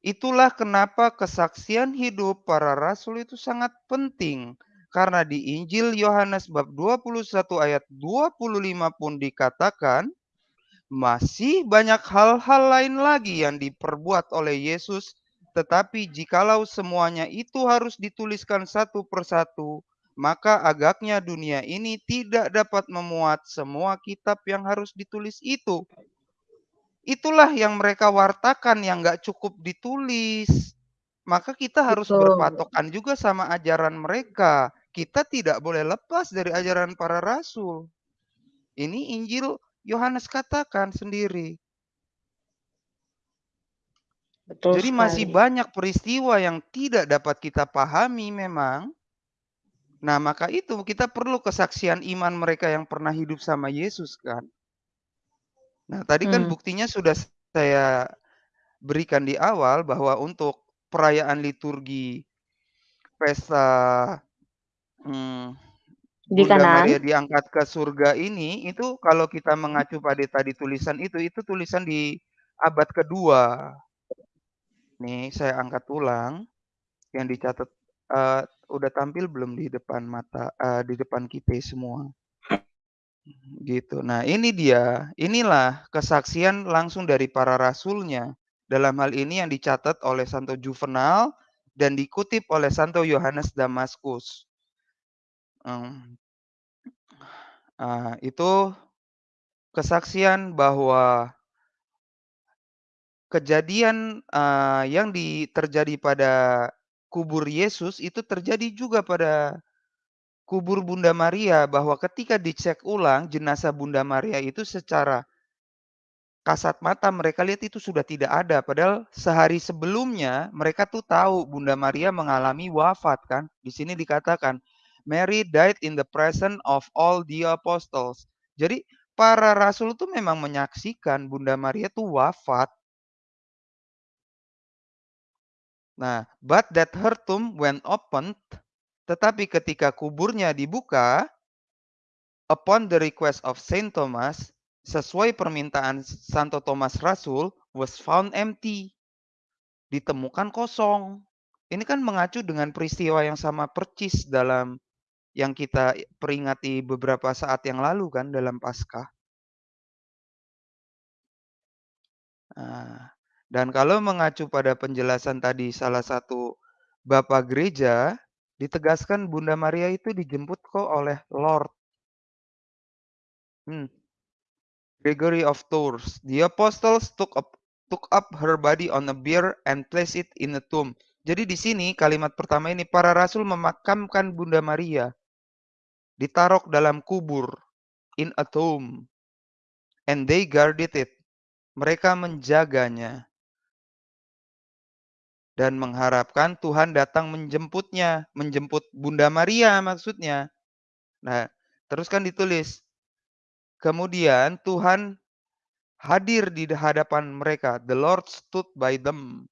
Itulah kenapa kesaksian hidup para rasul itu sangat penting. Karena di Injil Yohanes bab 21 ayat 25 pun dikatakan, masih banyak hal-hal lain lagi yang diperbuat oleh Yesus, tetapi jikalau semuanya itu harus dituliskan satu persatu, maka agaknya dunia ini tidak dapat memuat semua kitab yang harus ditulis itu. Itulah yang mereka wartakan yang nggak cukup ditulis. Maka kita harus Betul. berpatokan juga sama ajaran mereka. Kita tidak boleh lepas dari ajaran para rasul. Ini Injil Yohanes katakan sendiri. Betul Jadi masih sekali. banyak peristiwa yang tidak dapat kita pahami memang. Nah, maka itu kita perlu kesaksian iman mereka yang pernah hidup sama Yesus kan. Nah, tadi kan Hmm. buktinya sudah saya berikan di awal bahwa untuk perayaan liturgi pesta hmm, Di Bunda kanan. Maria diangkat ke surga ini, itu kalau kita mengacu pada tadi tulisan itu, itu tulisan di abad kedua. Nih, saya angkat ulang yang dicatat uh, udah tampil belum di depan mata uh, di depan kita semua. Gitu. Nah, ini dia. Inilah kesaksian langsung dari para rasulnya. Dalam hal ini yang dicatat oleh Santo Juvenal dan dikutip oleh Santo Yohanes Damaskus. Um, uh, itu kesaksian bahwa kejadian uh, yang di, terjadi pada kubur Yesus itu terjadi juga pada kubur Bunda Maria bahwa ketika dicek ulang jenazah Bunda Maria itu secara kasat mata mereka lihat itu sudah tidak ada. Padahal sehari sebelumnya mereka tuh tahu Bunda Maria mengalami wafat kan. Di sini dikatakan Mary died in the presence of all the apostles. Jadi para rasul tuh memang menyaksikan Bunda Maria tuh wafat. Nah but that her tomb when opened tetapi ketika kuburnya dibuka, upon the request of Saint Thomas, sesuai permintaan Santo Thomas Rasul, was found empty. Ditemukan kosong. Ini kan mengacu dengan peristiwa yang sama percis dalam yang kita peringati beberapa saat yang lalu kan dalam Paskah. Nah, dan kalau mengacu pada penjelasan tadi salah satu Bapak Gereja, Ditegaskan Bunda Maria itu dijemput kok oleh Lord. Hmm. Gregory of Tours. The apostles took up took up her body on a bier and placed it in a tomb. Jadi di sini kalimat pertama ini para rasul memakamkan Bunda Maria ditaruh dalam kubur in a tomb and they guarded it. Mereka menjaganya dan mengharapkan Tuhan datang menjemputnya, menjemput Bunda Maria maksudnya. Nah, terus kan ditulis, kemudian Tuhan hadir di hadapan mereka. The Lord stood by them.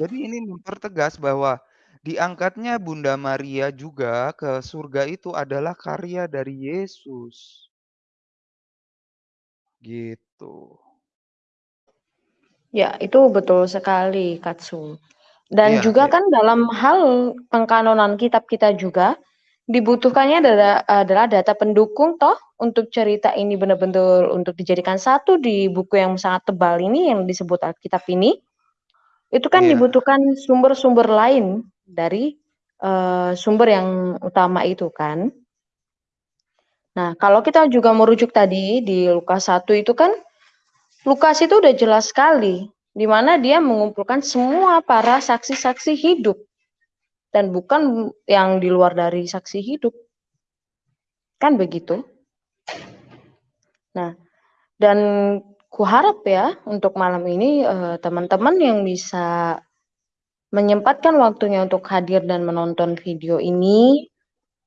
Jadi ini mempertegas bahwa diangkatnya Bunda Maria juga ke surga itu adalah karya dari Yesus. Gitu. Ya, itu betul sekali, Katsu. Dan Iya, juga iya. kan dalam hal pengkanonan kitab kita juga dibutuhkannya adalah, adalah data pendukung toh untuk cerita ini benar-benar untuk dijadikan satu di buku yang sangat tebal ini yang disebut Alkitab ini. Itu kan Iya. dibutuhkan sumber-sumber lain dari uh, sumber yang utama itu kan. Nah, kalau kita juga merujuk tadi di Lukas 1 itu kan Lukas itu udah jelas sekali, di mana dia mengumpulkan semua para saksi-saksi hidup, dan bukan yang di luar dari saksi hidup. Kan begitu? Nah, dan kuharap ya untuk malam ini eh, teman-teman uh, yang bisa menyempatkan waktunya untuk hadir dan menonton video ini,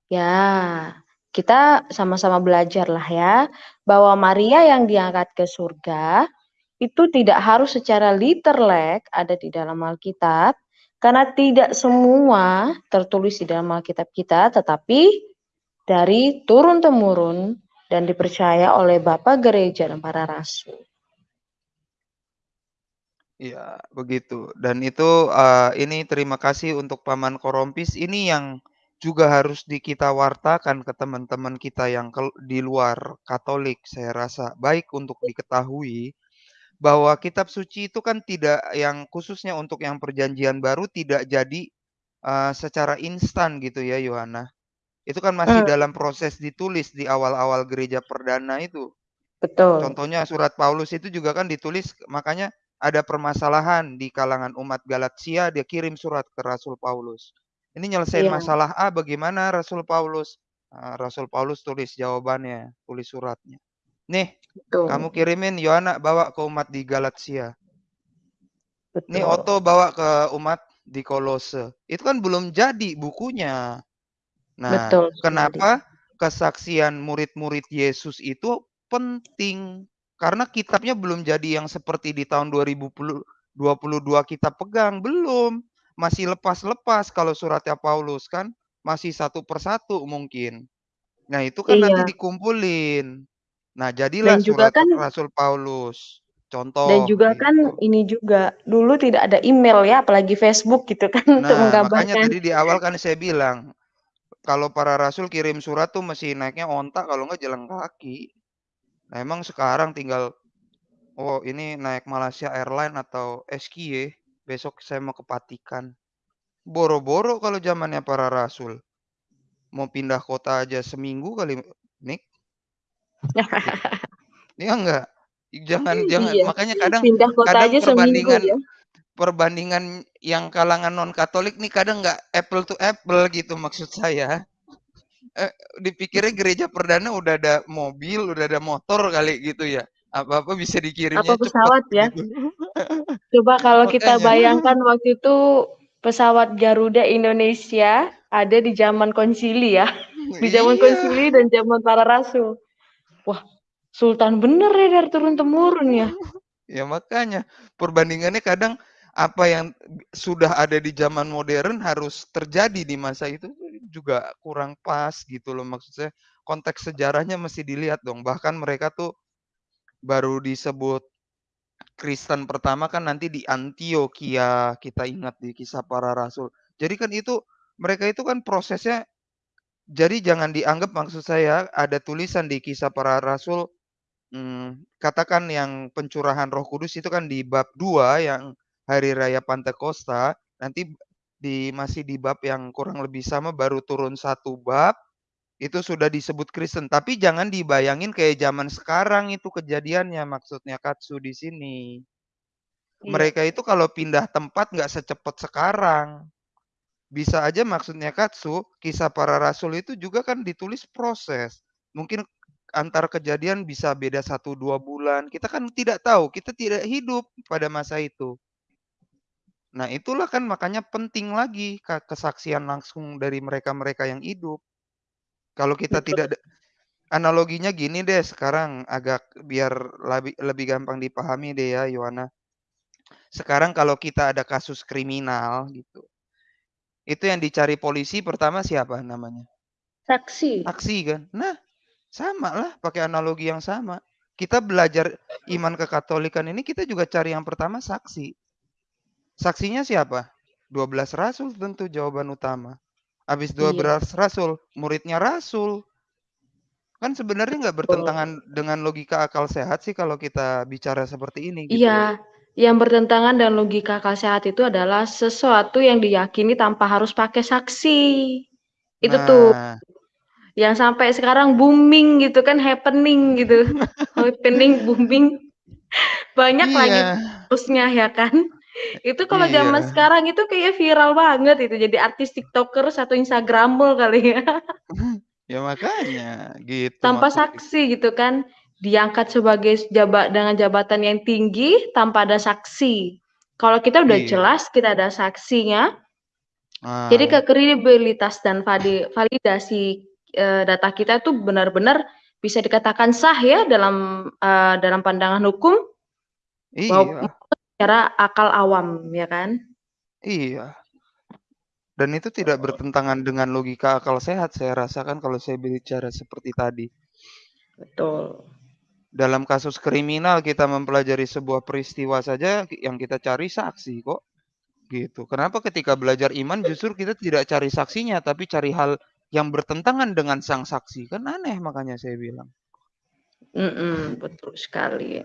ya kita sama-sama belajar lah ya, bahwa Maria yang diangkat ke surga itu tidak harus secara literally ada di dalam Alkitab, Karena tidak semua tertulis di dalam Alkitab kita, tetapi dari turun-temurun dan dipercaya oleh Bapak Gereja dan para rasul. Iya, begitu. Dan itu, uh, ini terima kasih untuk Paman Korompis, ini yang juga harus di kita wartakan ke teman-teman kita yang kel di luar Katolik, saya rasa. Baik untuk diketahui, bahwa kitab suci itu kan tidak yang khususnya untuk yang perjanjian baru tidak jadi, uh, secara instan gitu ya, Yohana. Itu kan masih Hmm. dalam proses ditulis di awal-awal gereja perdana itu. Betul. Contohnya surat Paulus itu juga kan ditulis makanya ada permasalahan di kalangan umat Galatia, dia kirim surat ke Rasul Paulus. Ini nyelesain Iya. masalah A bagaimana Rasul Paulus? Nah, Rasul Paulus tulis jawabannya, tulis suratnya. Nih, Betul. kamu kirimin Yohana bawa ke umat di Galatia. Nih Betul. Otto bawa ke umat di Kolose. Itu kan belum jadi bukunya. Nah, Betul sekali. kenapa kesaksian murid-murid Yesus itu penting? Karena kitabnya belum jadi yang seperti di tahun 2022 kita pegang, belum. Masih lepas-lepas kalau suratnya Paulus kan, masih satu persatu mungkin. Nah, itu kan nanti Iya. dikumpulin. Nah, jadilah Dan juga surat kan Rasul Paulus. dan Contoh juga kan gitu. ini juga, dulu tidak ada email ya, apalagi Facebook gitu kan untuk Nah, makanya tadi di awal kan saya bilang, kalau para rasul kirim surat tuh mesti naiknya onta kalau nggak jalan kaki. Nah, emang sekarang tinggal, oh ini naik Malaysia Airline atau SKY, besok saya mau ke Vatikan. Boro-boro kalau zamannya para rasul. Mau pindah kota aja seminggu kali, Nik. Iya enggak? Jangan jangan Iya, makanya kadang pindah kota kadang aja seminggu perbandingan ya. perbandingan yang kalangan non Katolik nih kadang nggak apple to apple gitu maksud saya. Eh, dipikirnya gereja perdana udah ada mobil, udah ada motor kali gitu ya. Apa-apa bisa Apa dikirimnya cepet pesawat ya. gitu. Coba kalau kita bayangkan waktu itu pesawat Garuda Indonesia ada di zaman konsili ya. Di zaman Iya. konsili dan zaman para rasul. Wah, sultan bener ya dari turun-temurun ya. Ya makanya perbandingannya kadang apa yang sudah ada di zaman modern harus terjadi di masa itu juga kurang pas gitu loh maksud saya. Konteks sejarahnya mesti dilihat dong. Bahkan mereka tuh baru disebut Kristen pertama kan nanti di Antioquia, kita ingat di kisah para rasul. Jadi kan itu mereka itu kan prosesnya jadi jangan dianggap maksud saya ada tulisan di kisah para rasul Mmm, katakan yang pencurahan Roh Kudus itu kan di bab 2 yang hari raya Pantekosta, nanti di masih di bab yang kurang lebih sama baru turun satu bab, itu sudah disebut Kristen. Tapi jangan dibayangin kayak zaman sekarang itu kejadiannya, maksudnya Katsu di sini. Iya. Mereka itu kalau pindah tempat nggak secepat sekarang. Bisa aja maksudnya Katsu, kisah para rasul itu juga kan ditulis proses. Mungkin antar kejadian bisa beda 1, 2 bulan, kita kan tidak tahu, kita tidak hidup pada masa itu. Nah, itulah kan makanya penting lagi kesaksian langsung dari mereka-mereka yang hidup. Kalau kita Betul. tidak da analoginya gini deh sekarang agak biar labi lebih gampang dipahami deh ya, Yohana. Sekarang kalau kita ada kasus kriminal gitu, itu yang dicari polisi pertama siapa namanya? Saksi. Saksi kan. Nah, sama lah pakai analogi yang sama. Kita belajar iman kekatolikan ini kita juga cari yang pertama saksi. Saksinya siapa? 12 rasul tentu jawaban utama. Habis Iya. 12 rasul, muridnya rasul. Kan sebenarnya nggak bertentangan dengan logika akal sehat sih kalau kita bicara seperti ini gitu. Iya, yang bertentangan dan logika akal sehat itu adalah sesuatu yang diyakini tanpa harus pakai saksi. Itu tuh Nah, yang sampai sekarang booming gitu kan, happening gitu. Happening, booming. Banyak lagi iya. terusnya ya kan. Itu kalau zaman Iya. sekarang itu kayak viral banget itu, jadi artis tiktokers atau instagrammer kali ya. Ya makanya, gitu Tanpa maksud ik saksi gitu kan, diangkat sebagai jaba dengan jabatan yang tinggi tanpa ada saksi. Kalau kita udah Iya. jelas kita ada saksinya, jadi Nah. kredibilitas dan vali validasi, eee, data kita tuh benar-benar bisa dikatakan sah ya dalam, eee, dalam pandangan hukum Iya. maupun secara akal awam, ya kan? Iya. Dan itu tidak bertentangan dengan logika akal sehat saya rasakan kalau saya bicara seperti tadi. Betul. Dalam kasus kriminal kita mempelajari sebuah peristiwa saja yang kita cari saksi kok. Gitu. Kenapa ketika belajar iman justru kita tidak cari saksinya tapi cari hal yang bertentangan dengan sang saksi? Kan aneh makanya saya bilang. Mm-mm, betul sekali.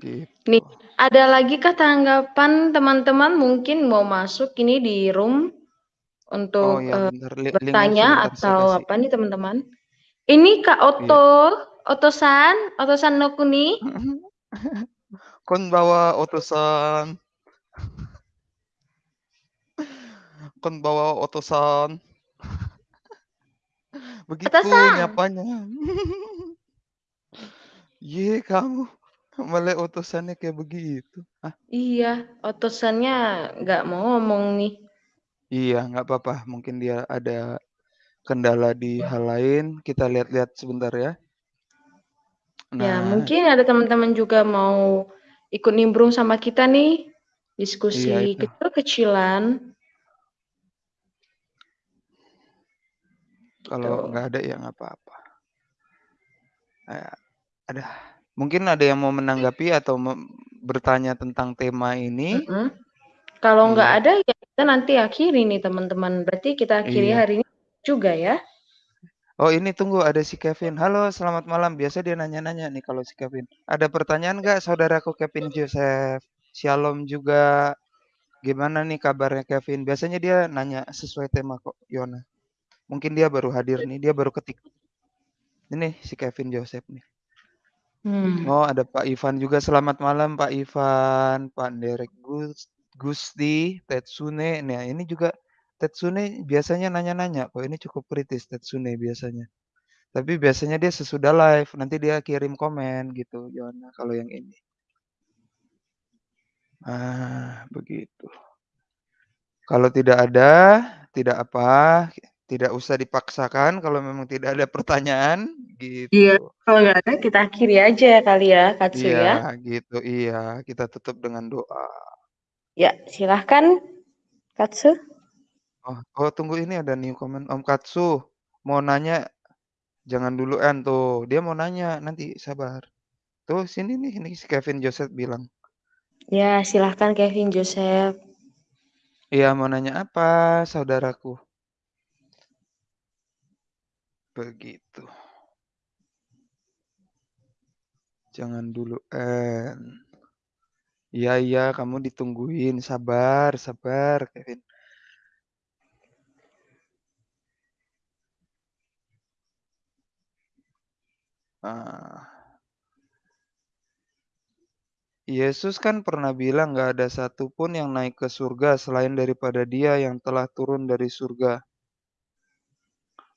Gitu. Nih, ada lagi kah tanggapan teman-teman mungkin mau masuk ini di room Oh untuk ya, bentar li- linknya bertanya atau apa nih teman-teman? Ini Kak Iya. Oto, Otosan, Otosan no Kuni. Kon bawa utusan. Kon bawa utusan. Begitu Atasan. nyapanya. Ye kamu malah utusannya kayak begitu. Ah, Iya, Otosannya nggak mau ngomong nih. iya nggak apa-apa. Mungkin dia ada kendala di hal lain. Kita lihat-lihat sebentar ya. Ya, Nah, mungkin ada teman-teman juga mau ikut nimbrung sama kita nih. iya Diskusi itu. kecil-kecilan. Kalau nggak ada ya nggak apa-apa. Eh, ada. Mungkin ada yang mau menanggapi atau bertanya tentang tema ini? Mm-mm. Kalau nggak Iya, ada ya kita nanti akhiri nih teman-teman. Berarti kita akhiri iya. hari ini juga ya. Oh ini tunggu ada si Kevin. Halo, selamat malam. Biasa dia nanya-nanya nih kalau si Kevin. Ada pertanyaan nggak saudaraku Kevin Joseph? Shalom juga. Gimana nih kabarnya Kevin? Biasanya dia nanya sesuai tema kok, Yona. Mungkin dia baru hadir nih, dia baru ketik. Ini si Kevin Joseph nih. Hmm. Oh, ada Pak Ivan juga. Selamat malam Pak Ivan, Pak Derek Gus, Gusti, Tetsune. Nah, ini juga Tetsune biasanya nanya-nanya kok. Ini cukup kritis Tetsune biasanya. Tapi biasanya dia sesudah live, nanti dia kirim komen gitu, Yona kalau yang ini. Ah, begitu. Kalau tidak ada, tidak apa, tidak usah dipaksakan kalau memang tidak ada pertanyaan, Iya, gitu. kalau nggak ada kita akhiri aja kali ya, Katsu Iya, ya. gitu. Iya, kita tutup dengan doa. Ya, silahkan Katsu. Oh, oh tunggu ini ada new comment Om Katsu. Mau nanya, jangan dulu en tuh. Dia mau nanya, nanti sabar. Tuh sini nih, ini si Kevin Joseph bilang. Ya, silahkan Kevin Joseph. Iya, mau nanya apa, saudaraku? Begitu. Jangan dulu en. Iya, iya, kamu ditungguin. Sabar, sabar, Kevin. Ah. Yesus kan pernah bilang nggak ada satupun yang naik ke surga selain daripada dia yang telah turun dari surga.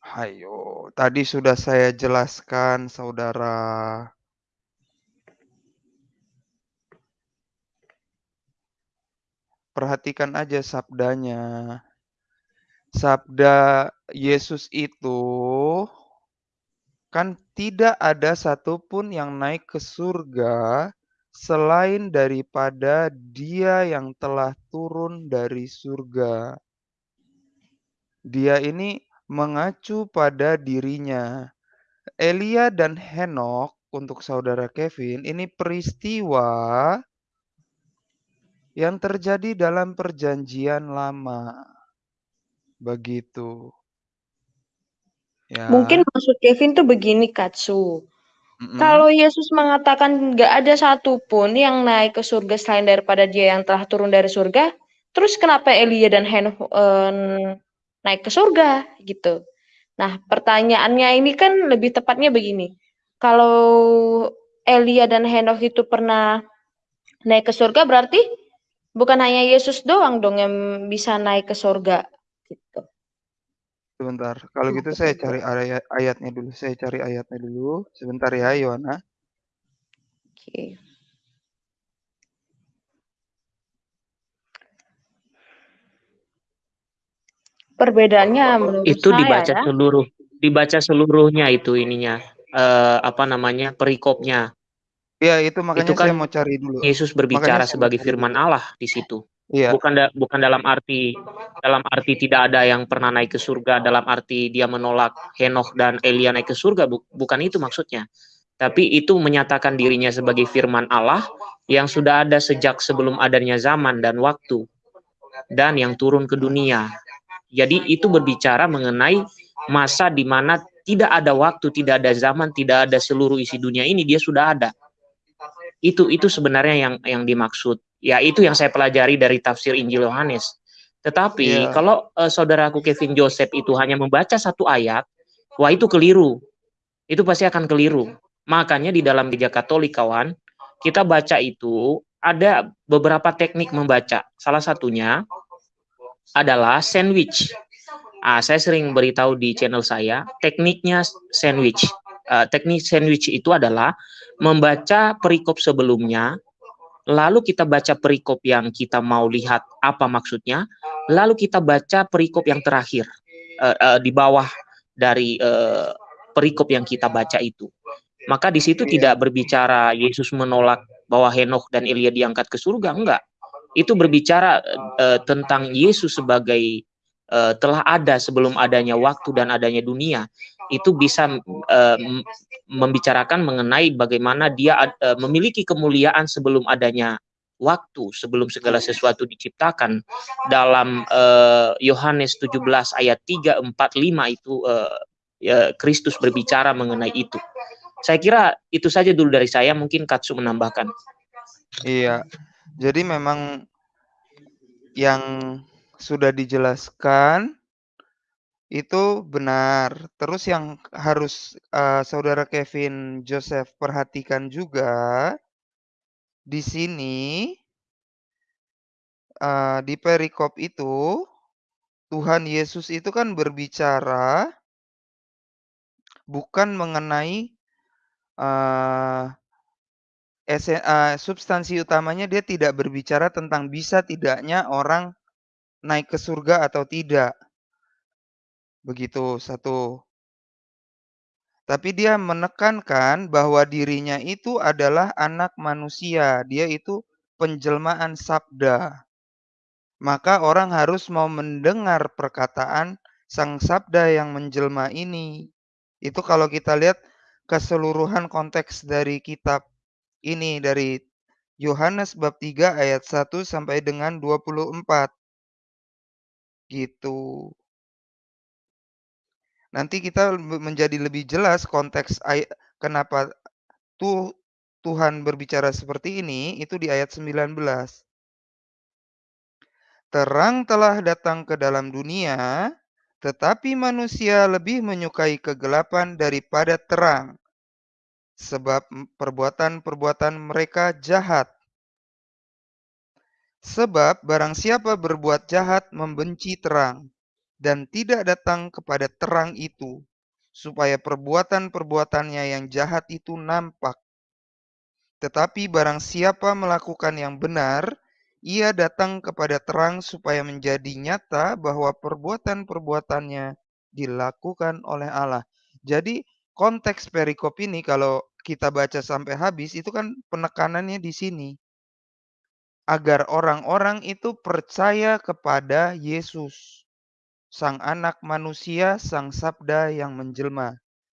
Hayo, tadi sudah saya jelaskan, saudara. Perhatikan aja sabdanya. Sabda Yesus itu kan tidak ada satupun yang naik ke surga selain daripada dia yang telah turun dari surga. Dia ini mengacu pada dirinya. Elia dan Henok untuk saudara Kevin ini peristiwa yang terjadi dalam perjanjian lama. Begitu. Ya. Mungkin maksud Kevin tuh begini, Katsu. Mm-mm. Kalau Yesus mengatakan nggak ada satupun yang naik ke surga selain daripada dia yang telah turun dari surga, terus kenapa Elia dan Henok eh, naik ke surga gitu? Nah, pertanyaannya ini kan lebih tepatnya begini. Kalau Elia dan Henok itu pernah naik ke surga, berarti bukan hanya Yesus doang dong yang bisa naik ke surga gitu. Sebentar. Kalau gitu saya cari ayat ayatnya dulu. Saya cari ayatnya dulu. Sebentar ya, Yohana. Oke. Perbedaannya menurut Itu saya dibaca ya. seluruh dibaca seluruhnya itu ininya eh, apa namanya perikopnya. Iya, itu makanya Itu kan saya mau cari dulu. Yesus berbicara sebagai firman dulu. Allah di situ. Iya. Bukan da bukan dalam arti dalam arti tidak ada yang pernah naik ke surga, dalam arti dia menolak Henokh dan Elia naik ke surga, bu bukan itu maksudnya. Tapi itu menyatakan dirinya sebagai firman Allah yang sudah ada sejak sebelum adanya zaman dan waktu dan yang turun ke dunia. Jadi itu berbicara mengenai masa di mana tidak ada waktu, tidak ada zaman, tidak ada seluruh isi dunia ini dia sudah ada. Itu itu sebenarnya yang yang dimaksud. Ya itu yang saya pelajari dari tafsir Injil Yohanes. Tetapi yeah. kalau uh, saudaraku Kevin Joseph itu hanya membaca satu ayat, wah itu keliru. Itu pasti akan keliru. Makanya di dalam gereja Katolik kawan, kita baca itu ada beberapa teknik membaca. Salah satunya adalah sandwich. Ah, saya sering beritahu di channel saya, tekniknya sandwich. Uh, teknik sandwich itu adalah membaca perikop sebelumnya, lalu kita baca perikop yang kita mau lihat apa maksudnya, lalu kita baca perikop yang terakhir uh, uh, di bawah dari uh, perikop yang kita baca itu. Maka di situ tidak berbicara Yesus menolak bahwa Henokh dan Elia diangkat ke surga, enggak. Itu berbicara uh, tentang Yesus sebagai uh, telah ada sebelum adanya waktu dan adanya dunia. Itu bisa uh, membicarakan mengenai bagaimana dia uh, memiliki kemuliaan sebelum adanya waktu, sebelum segala sesuatu diciptakan. Dalam Yohanes uh, 17 ayat 3, 4, 5 itu uh, Kristus berbicara mengenai itu. Saya kira itu saja dulu dari saya, mungkin Katsu menambahkan. Iya, jadi memang yang sudah dijelaskan itu benar. Terus yang harus uh, saudara Kevin Joseph perhatikan juga di sini uh, di perikop itu Tuhan Yesus itu kan berbicara bukan mengenai uh, uh, substansi utamanya dia tidak berbicara tentang bisa tidaknya orang naik ke surga atau tidak. Begitu, satu. Tapi dia menekankan bahwa dirinya itu adalah anak manusia, dia itu penjelmaan sabda. Maka orang harus mau mendengar perkataan sang sabda yang menjelma ini. Itu kalau kita lihat keseluruhan konteks dari kitab ini dari Yohanes bab 3 ayat 1 sampai dengan 24. Gitu. Nanti kita menjadi lebih jelas konteks kenapa tuh Tuhan berbicara seperti ini, itu di ayat 19. Terang telah datang ke dalam dunia, tetapi manusia lebih menyukai kegelapan daripada terang, sebab perbuatan-perbuatan mereka jahat. Sebab barang siapa berbuat jahat membenci terang, dan tidak datang kepada terang itu, supaya perbuatan-perbuatannya yang jahat itu nampak. Tetapi barang siapa melakukan yang benar, ia datang kepada terang supaya menjadi nyata bahwa perbuatan-perbuatannya dilakukan oleh Allah. Jadi konteks perikop ini kalau kita baca sampai habis itu kan penekanannya di sini. Agar orang-orang itu percaya kepada Yesus sang anak manusia, sang sabda yang menjelma.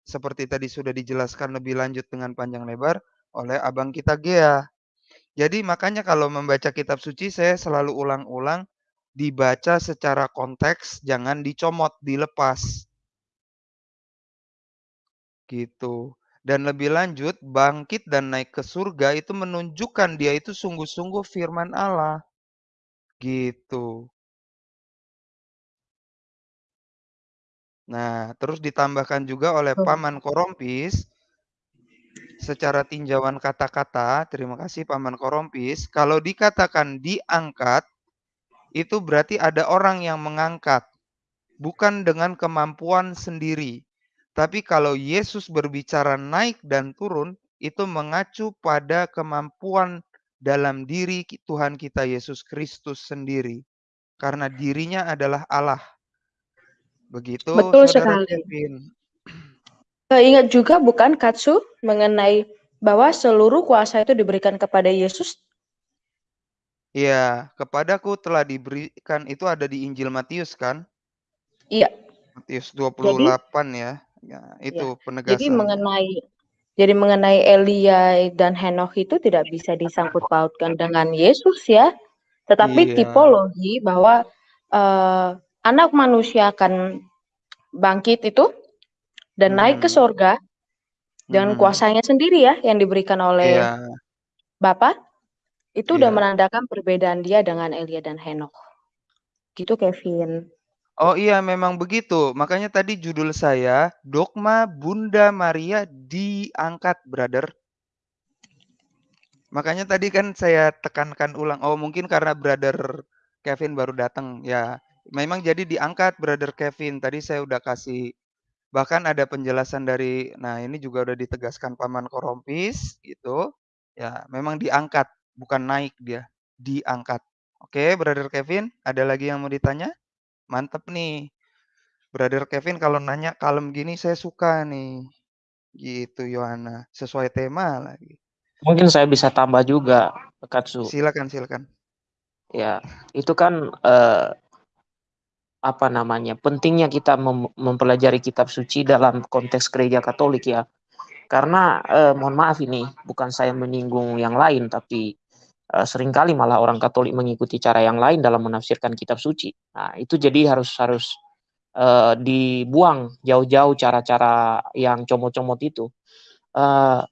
Seperti tadi sudah dijelaskan lebih lanjut dengan panjang lebar oleh abang kita Gea. Jadi makanya kalau membaca kitab suci saya selalu ulang-ulang dibaca secara konteks, jangan dicomot, dilepas. Gitu. Dan lebih lanjut, bangkit dan naik ke surga itu menunjukkan dia itu sungguh-sungguh firman Allah. Gitu. Nah, terus ditambahkan juga oleh. Paman Korompis secara tinjauan kata-kata, terima kasih Paman Korompis, kalau dikatakan diangkat, itu berarti ada orang yang mengangkat, bukan dengan kemampuan sendiri. Tapi kalau Yesus berbicara naik dan turun, itu mengacu pada kemampuan dalam diri Tuhan kita Yesus Kristus sendiri. Karena dirinya adalah Allah. Begitu Betul Saudara sekali. Kevin. Ingat juga bukan Katsu mengenai bahwa seluruh kuasa itu diberikan kepada Yesus? Iya, "Kepadaku telah diberikan" itu ada di Injil Matius kan? Iya. Matius dua puluh Jadi delapan ya. Ya, Ya, itu jadi mengenai jadi mengenai Elia dan Henokh itu tidak bisa disangkut pautkan dengan Yesus ya, tetapi Iya. tipologi bahwa, eee, anak manusia akan bangkit itu dan naik ke surga dengan Mhm. kuasanya sendiri ya yang diberikan oleh Iya. Bapa, itu udah Iya. menandakan perbedaan dia dengan Elia dan Henokh. Gitu Kevin. Oh iya memang begitu, makanya tadi judul saya, Dogma Bunda Maria Diangkat Brother. Makanya tadi kan saya tekankan ulang, oh mungkin karena Brother Kevin baru datang, ya memang jadi diangkat Brother Kevin, tadi saya udah kasih bahkan ada penjelasan dari nah ini juga udah ditegaskan Paman Korompis gitu, ya memang diangkat, bukan naik dia, diangkat. Oke Brother Kevin, ada lagi yang mau ditanya? Mantap nih. Brother Kevin kalau nanya kalem gini saya suka nih. Gitu Yohana, sesuai tema lagi. Mungkin saya bisa tambah juga, Katsu. Silakan silakan. Ya, itu kan, eee apa namanya, pentingnya kita mem mempelajari kitab suci dalam konteks gereja Katolik ya. Karena, eee, mohon maaf ini, bukan saya menyinggung yang lain, tapi, sering kali malah orang Katolik mengikuti cara yang lain dalam menafsirkan kitab suci. Nah, itu jadi harus harus, eee, dibuang jauh-jauh cara-cara yang comot-comot itu. Eee,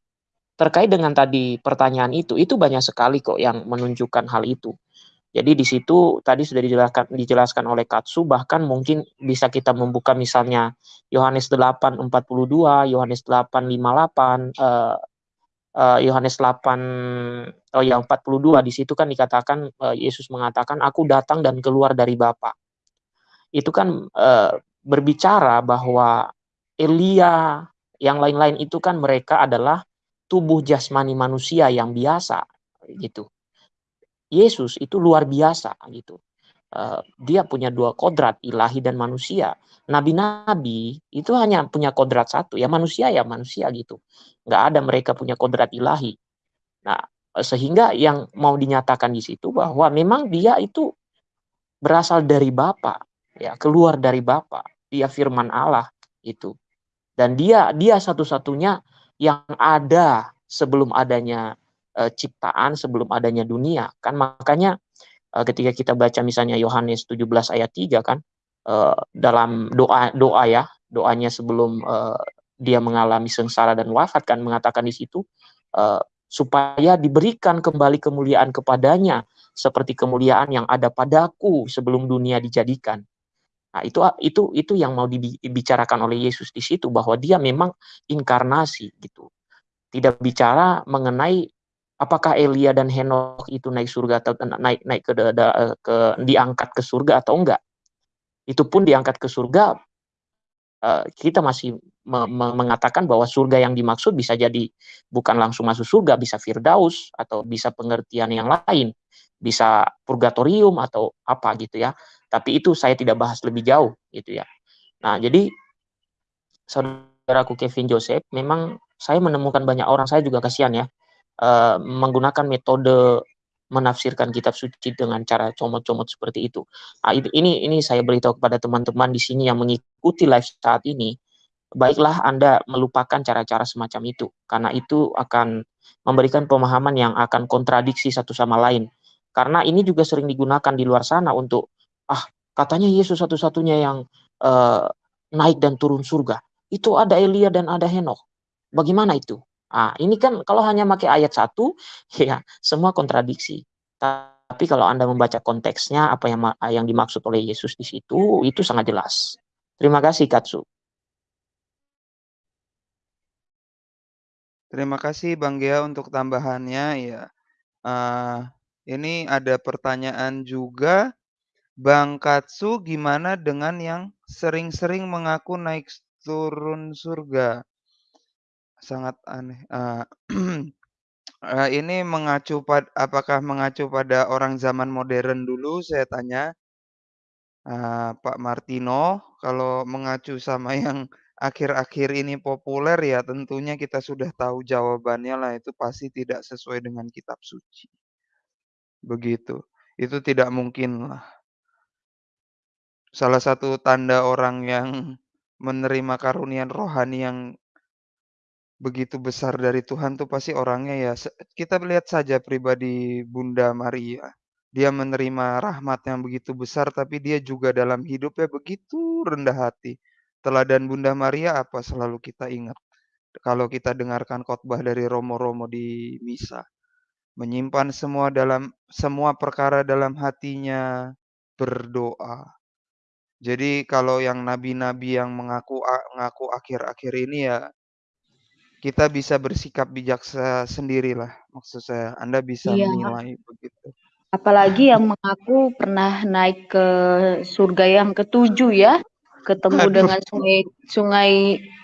terkait dengan tadi pertanyaan itu, itu banyak sekali kok yang menunjukkan hal itu. Jadi di situ tadi sudah dijelaskan dijelaskan oleh Katsu, bahkan mungkin bisa kita membuka misalnya Yohanes 8:42, Yohanes 8:58, eee eee, Yohanes 8 oh ya 42 di situ kan dikatakan, eee, Yesus mengatakan, "Aku datang dan keluar dari Bapa." Itu kan, eee, berbicara bahwa Elia, yang lain-lain itu kan mereka adalah tubuh jasmani manusia yang biasa, gitu. Yesus itu luar biasa gitu. Eee, dia punya 2 kodrat, ilahi dan manusia. Nabi-nabi itu hanya punya kodrat 1, ya manusia ya manusia gitu. Nggak ada mereka punya kodrat ilahi. Nah, eee, sehingga yang mau dinyatakan di situ bahwa memang dia itu berasal dari Bapa, ya, keluar dari Bapa. Dia firman Allah, itu. Dan dia dia satu-satunya yang ada sebelum adanya, eee, ciptaan, sebelum adanya dunia. Kan makanya, ketika kita baca misalnya Yohanes 17 ayat 3 kan, eee, dalam doa doa ya, doanya sebelum, eee, dia mengalami sengsara dan wafat kan mengatakan di situ, supaya diberikan kembali kemuliaan kepadanya, seperti kemuliaan yang ada padaku sebelum dunia dijadikan. Nah itu itu itu yang mau dibi dibicarakan oleh Yesus di situ, bahwa dia memang inkarnasi gitu. Tidak bicara mengenai apakah Elia dan Henokh itu naik surga atau na naik naik ke eee, ke diangkat ke surga atau enggak. Itu pun diangkat ke surga eee, kita masih me me mengatakan bahwa surga yang dimaksud bisa jadi bukan langsung masuk surga, bisa firdaus atau bisa pengertian yang lain, bisa purgatorium atau apa gitu ya. Tapi itu saya tidak bahas lebih jauh gitu ya. Nah jadi saudaraku Kevin Joseph, memang saya menemukan banyak orang, saya juga kasihan ya, eee, menggunakan metode menafsirkan kitab suci dengan cara comot-comot seperti itu. Ah, it ini ini saya beritahu kepada teman-teman di sini yang mengikuti live saat ini, baiklah Anda melupakan cara-cara semacam itu, karena itu akan memberikan pemahaman yang akan kontradiksi satu sama lain. Karena ini juga sering digunakan di luar sana untuk, "Ah, katanya Yesus satu-satunya yang, eee, naik dan turun surga. Itu ada Elia dan ada Henokh. Bagaimana itu?" Ah, ini kan kalau hanya pakai ayat 1, ya semua kontradiksi. Tapi kalau Anda membaca konteksnya, apa yang yang dimaksud oleh Yesus di situ, itu sangat jelas. Terima kasih, Katsu. Terima kasih Bang Gea untuk tambahannya ya. Eee, ini ada pertanyaan juga, Bang Katsu gimana dengan yang sering-sering mengaku naik turun surga? Sangat aneh, eee, eee, ini mengacu pad apakah mengacu pada orang zaman modern dulu saya tanya? Eee, Pak Martino, kalau mengacu sama yang akhir-akhir ini populer ya tentunya kita sudah tahu jawabannya lah itu pasti tidak sesuai dengan kitab suci. Begitu. Itu tidak mungkinlah. Salah satu tanda orang yang menerima karunia rohani yang begitu besar dari Tuhan tuh pasti orangnya ya kita lihat saja pribadi Bunda Maria. Dia menerima rahmat yang begitu besar, tapi dia juga dalam hidupnya begitu rendah hati. Teladan Bunda Maria apa selalu kita ingat, kalau kita dengarkan khotbah dari romo-romo di misa. Menyimpan semua dalam semua perkara dalam hatinya, berdoa. Jadi kalau yang nabi-nabi yang mengaku ngaku akhir-akhir ini ya kita bisa bersikap bijaksa sendirilah, maksud saya, Anda bisa Iya. menilai begitu. Apalagi yang mengaku pernah naik ke surga yang ketujuh ya, ketemu Aduh. dengan sungai sungai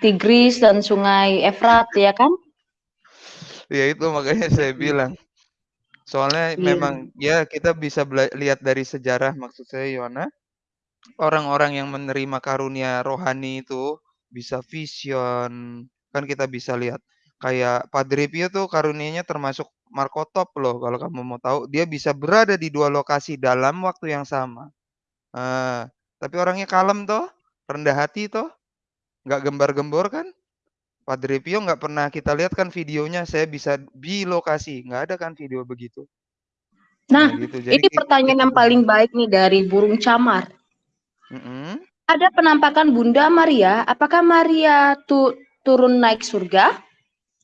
Tigris dan sungai Efrat ya kan? Ya itu makanya saya Mhm. bilang. Soalnya Iya. memang ya kita bisa lihat dari sejarah maksud saya Yohana, orang-orang yang menerima karunia rohani itu bisa vision, kan kita bisa lihat. Kayak Padre Pio tuh karunianya termasuk markotop loh kalau kamu mau tahu, dia bisa berada di 2 lokasi dalam waktu yang sama. Eee, tapi orangnya kalem toh, rendah hati toh, nggak gembar-gembor kan. Padre Pio nggak pernah kita lihat kan videonya saya bisa di lokasi, nggak ada kan video begitu. Nah, Nah gitu, jadi ini pertanyaan yang paling baik nih dari burung camar. Mhm. Ada penampakan Bunda Maria, apakah Maria tu turun naik surga?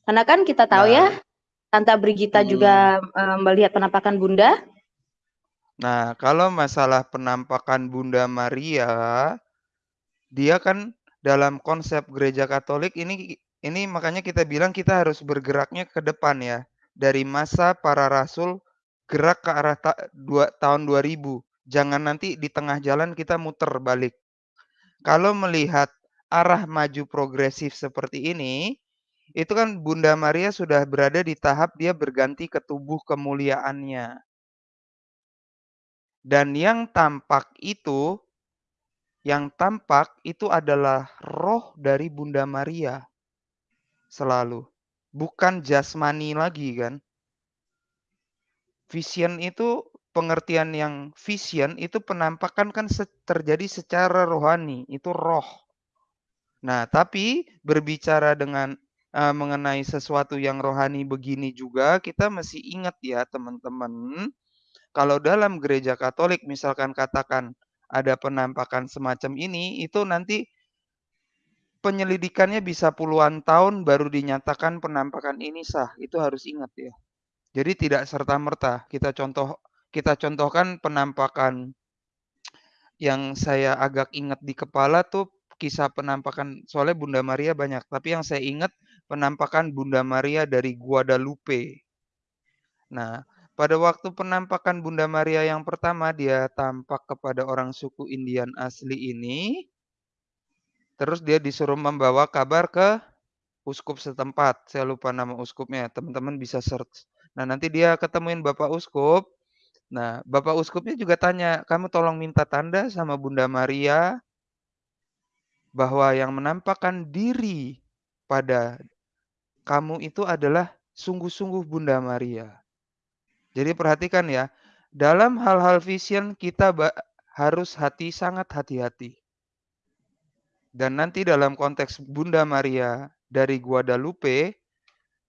Karena kan kita tahu ya, Nah. Tante Brigita Mhm. juga, eee, melihat penampakan Bunda. Nah, kalau masalah penampakan Bunda Maria, dia kan dalam konsep gereja Katolik ini ini makanya kita bilang kita harus bergeraknya ke depan ya. Dari masa para rasul gerak ke arah ta dua tahun 2000. Jangan nanti di tengah jalan kita muter balik. Kalau melihat arah maju progresif seperti ini, itu kan Bunda Maria sudah berada di tahap dia berganti ke tubuh kemuliaannya. Dan yang tampak itu yang tampak itu adalah roh dari Bunda Maria. Selalu. Bukan jasmani lagi kan. Vision itu pengertian yang vision itu penampakan kan terjadi secara rohani, itu roh. Nah, tapi berbicara dengan, eee, mengenai sesuatu yang rohani begini juga kita mesti ingat ya teman-teman, kalau dalam gereja Katolik misalkan katakan ada penampakan semacam ini, itu nanti penyelidikannya bisa puluhan tahun baru dinyatakan penampakan ini sah, itu harus ingat ya. Jadi tidak serta-merta kita contoh kita contohkan penampakan yang saya agak ingat di kepala tuh kisah penampakan soalnya Bunda Maria banyak, tapi yang saya ingat penampakan Bunda Maria dari Guadalupe. Nah, pada waktu penampakan Bunda Maria yang pertama dia tampak kepada orang suku Indian asli ini terus dia disuruh membawa kabar ke uskup setempat, saya lupa nama uskupnya, teman-teman bisa search. Nah, nanti dia ketemuin bapak uskup, nah bapak uskupnya juga tanya, "Kamu tolong minta tanda sama Bunda Maria" "bahwa yang menampakkan diri pada kamu itu adalah sungguh-sungguh Bunda Maria." Jadi perhatikan ya, dalam hal-hal vision kita harus hati sangat hati-hati. Dan nanti dalam konteks Bunda Maria dari Guadalupe,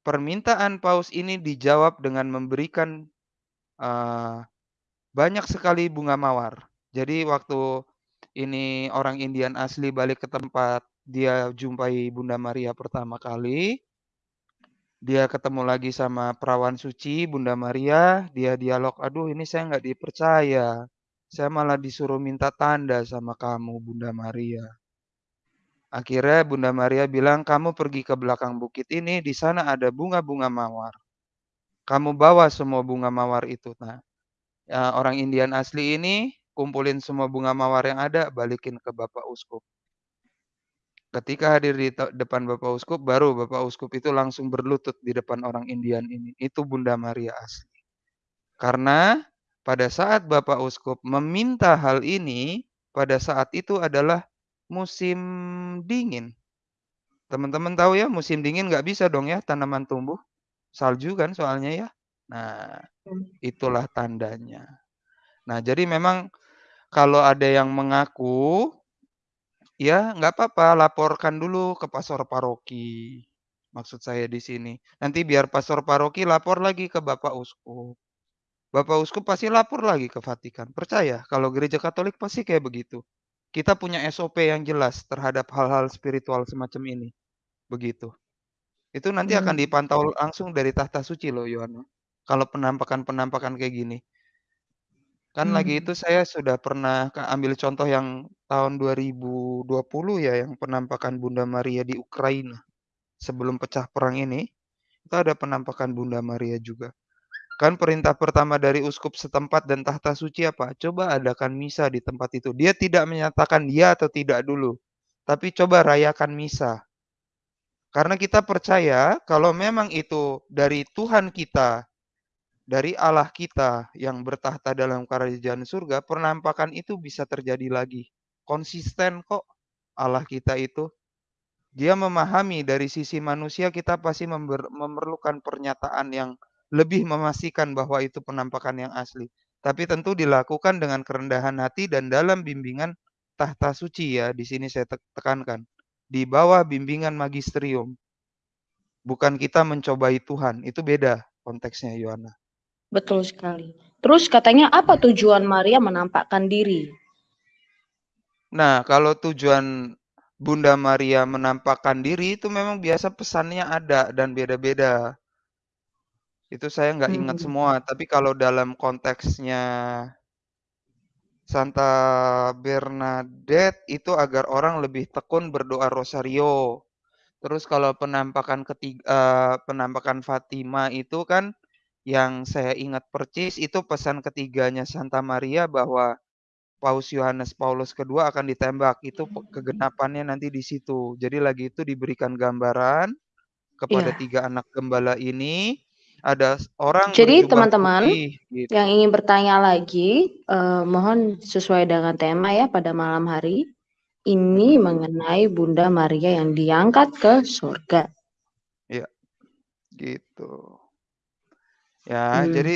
permintaan paus ini dijawab dengan memberikan, eee, banyak sekali bunga mawar. Jadi waktu ini orang Indian asli balik ke tempat dia jumpai Bunda Maria pertama kali dia ketemu lagi sama perawan suci Bunda Maria, dia dialog, "Aduh ini saya nggak dipercaya, saya malah disuruh minta tanda sama kamu Bunda Maria." Akhirnya Bunda Maria bilang, "Kamu pergi ke belakang bukit ini, di sana ada bunga-bunga mawar. Kamu bawa semua bunga mawar itu." Nah, orang Indian asli ini kumpulin semua bunga mawar yang ada, balikin ke bapak uskup. Ketika hadir di depan bapak uskup, baru bapak uskup itu langsung berlutut di depan orang Indian ini, itu Bunda Maria asli. Karena pada saat bapak uskup meminta hal ini, pada saat itu adalah musim dingin. Teman-teman tahu ya musim dingin nggak bisa dong ya tanaman tumbuh, salju kan soalnya ya. Nah, Mmm. itulah tandanya. Nah, jadi memang kalau ada yang mengaku, ya nggak apa-apa laporkan dulu ke pastor paroki. Maksud saya di sini. Nanti biar pastor paroki lapor lagi ke Bapak Uskup. Bapak Uskup pasti lapor lagi ke Vatikan. Percaya kalau gereja Katolik pasti kayak begitu. Kita punya SOP yang jelas terhadap hal-hal spiritual semacam ini. Begitu. Itu nanti akan Hmm. dipantau langsung dari tahta suci loh, Yohana. Kalau penampakan-penampakan kayak gini. Kan lagi itu Hmm. saya sudah pernah ka ambil contoh yang tahun 2020 ya, yang penampakan Bunda Maria di Ukraina. Sebelum pecah perang ini, itu ada penampakan Bunda Maria juga. Kan perintah pertama dari uskup setempat dan tahta suci apa? Coba adakan misa di tempat itu. Dia tidak menyatakan ya atau tidak dulu, tapi coba rayakan misa. Karena kita percaya kalau memang itu dari Tuhan kita, dari Allah kita yang bertahta dalam kerajaan surga, penampakan itu bisa terjadi lagi. Konsisten kok Allah kita itu. Dia memahami dari sisi manusia kita pasti memerlukan pernyataan yang lebih memastikan bahwa itu penampakan yang asli. Tapi tentu dilakukan dengan kerendahan hati dan dalam bimbingan tahta suci ya. Di sini saya tek- tekankan. Di bawah bimbingan magisterium. Bukan kita mencobai Tuhan. Itu beda konteksnya Yohana. Betul sekali. Terus katanya apa tujuan Maria menampakkan diri? Nah, kalau tujuan Bunda Maria menampakkan diri itu memang biasa pesannya ada dan beda-beda. Itu saya nggak ingat Hmm. semua, tapi kalau dalam konteksnya Santa Bernadette itu agar orang lebih tekun berdoa rosario. Terus kalau penampakan ketiga, eh, penampakan Fatima itu kan yang saya ingat percis itu pesan ketiganya Santa Maria bahwa Paus Yohanes Paulus kedua akan ditembak. Itu kegenapannya nanti di situ. Jadi lagi itu diberikan gambaran kepada Iya. tiga anak gembala ini ada orang Jadi teman-teman gitu. yang ingin bertanya lagi, eh, mohon sesuai dengan tema ya pada malam hari ini mengenai Bunda Maria yang diangkat ke surga. Ya, gitu. Ya, Hmm. jadi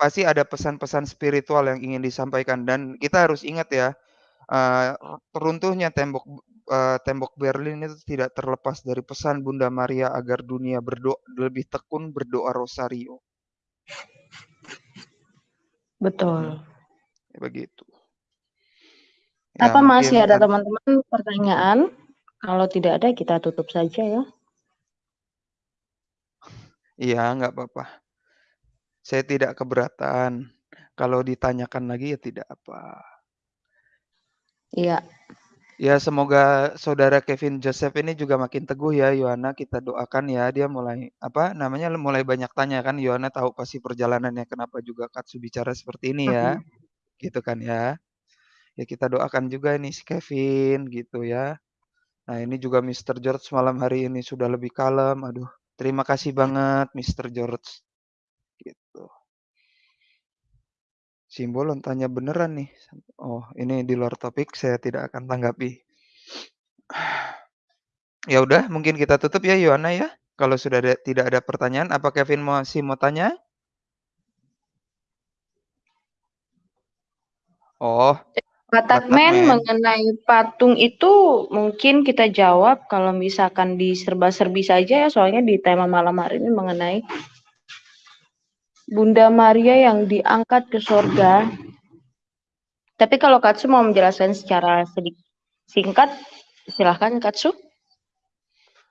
pasti ada pesan-pesan spiritual yang ingin disampaikan dan kita harus ingat ya, eh, runtuhnya tembok eh, tembok Berlin itu tidak terlepas dari pesan Bunda Maria agar dunia berdoa lebih tekun berdoa rosario. Betul. Ya, begitu. Ya, Apa masih mungkin ada ad- teman-teman pertanyaan? Kalau tidak ada kita tutup saja ya. Iya, nggak apa-apa. Saya tidak keberatan. Kalau ditanyakan lagi ya tidak apa. Iya. Ya semoga saudara Kevin Joseph ini juga makin teguh ya Yohana kita doakan ya dia mulai apa namanya mulai banyak tanya kan Yohana tahu pasti perjalanannya kenapa juga Katsu bicara seperti ini ya Hmm. gitu kan ya. Ya kita doakan juga nih si Kevin gitu ya. Nah ini juga Mr. George malam hari ini sudah lebih kalem. Aduh terima kasih banget Mr. George. Gitu. Simbolon tanya beneran nih. Oh ini di luar topik saya tidak akan tanggapi. Ya udah, mungkin kita tutup ya Yohana ya. Kalau sudah ada, tidak ada pertanyaan, apa Kevin masih mau tanya? Oh, Batak Batak Men Men. mengenai patung itu mungkin kita jawab kalau misalkan di serba-serbi saja ya soalnya di tema malam hari ini mengenai Bunda Maria yang diangkat ke surga. Tapi kalau Katsu mau menjelaskan secara sedikit singkat, silahkan Katsu.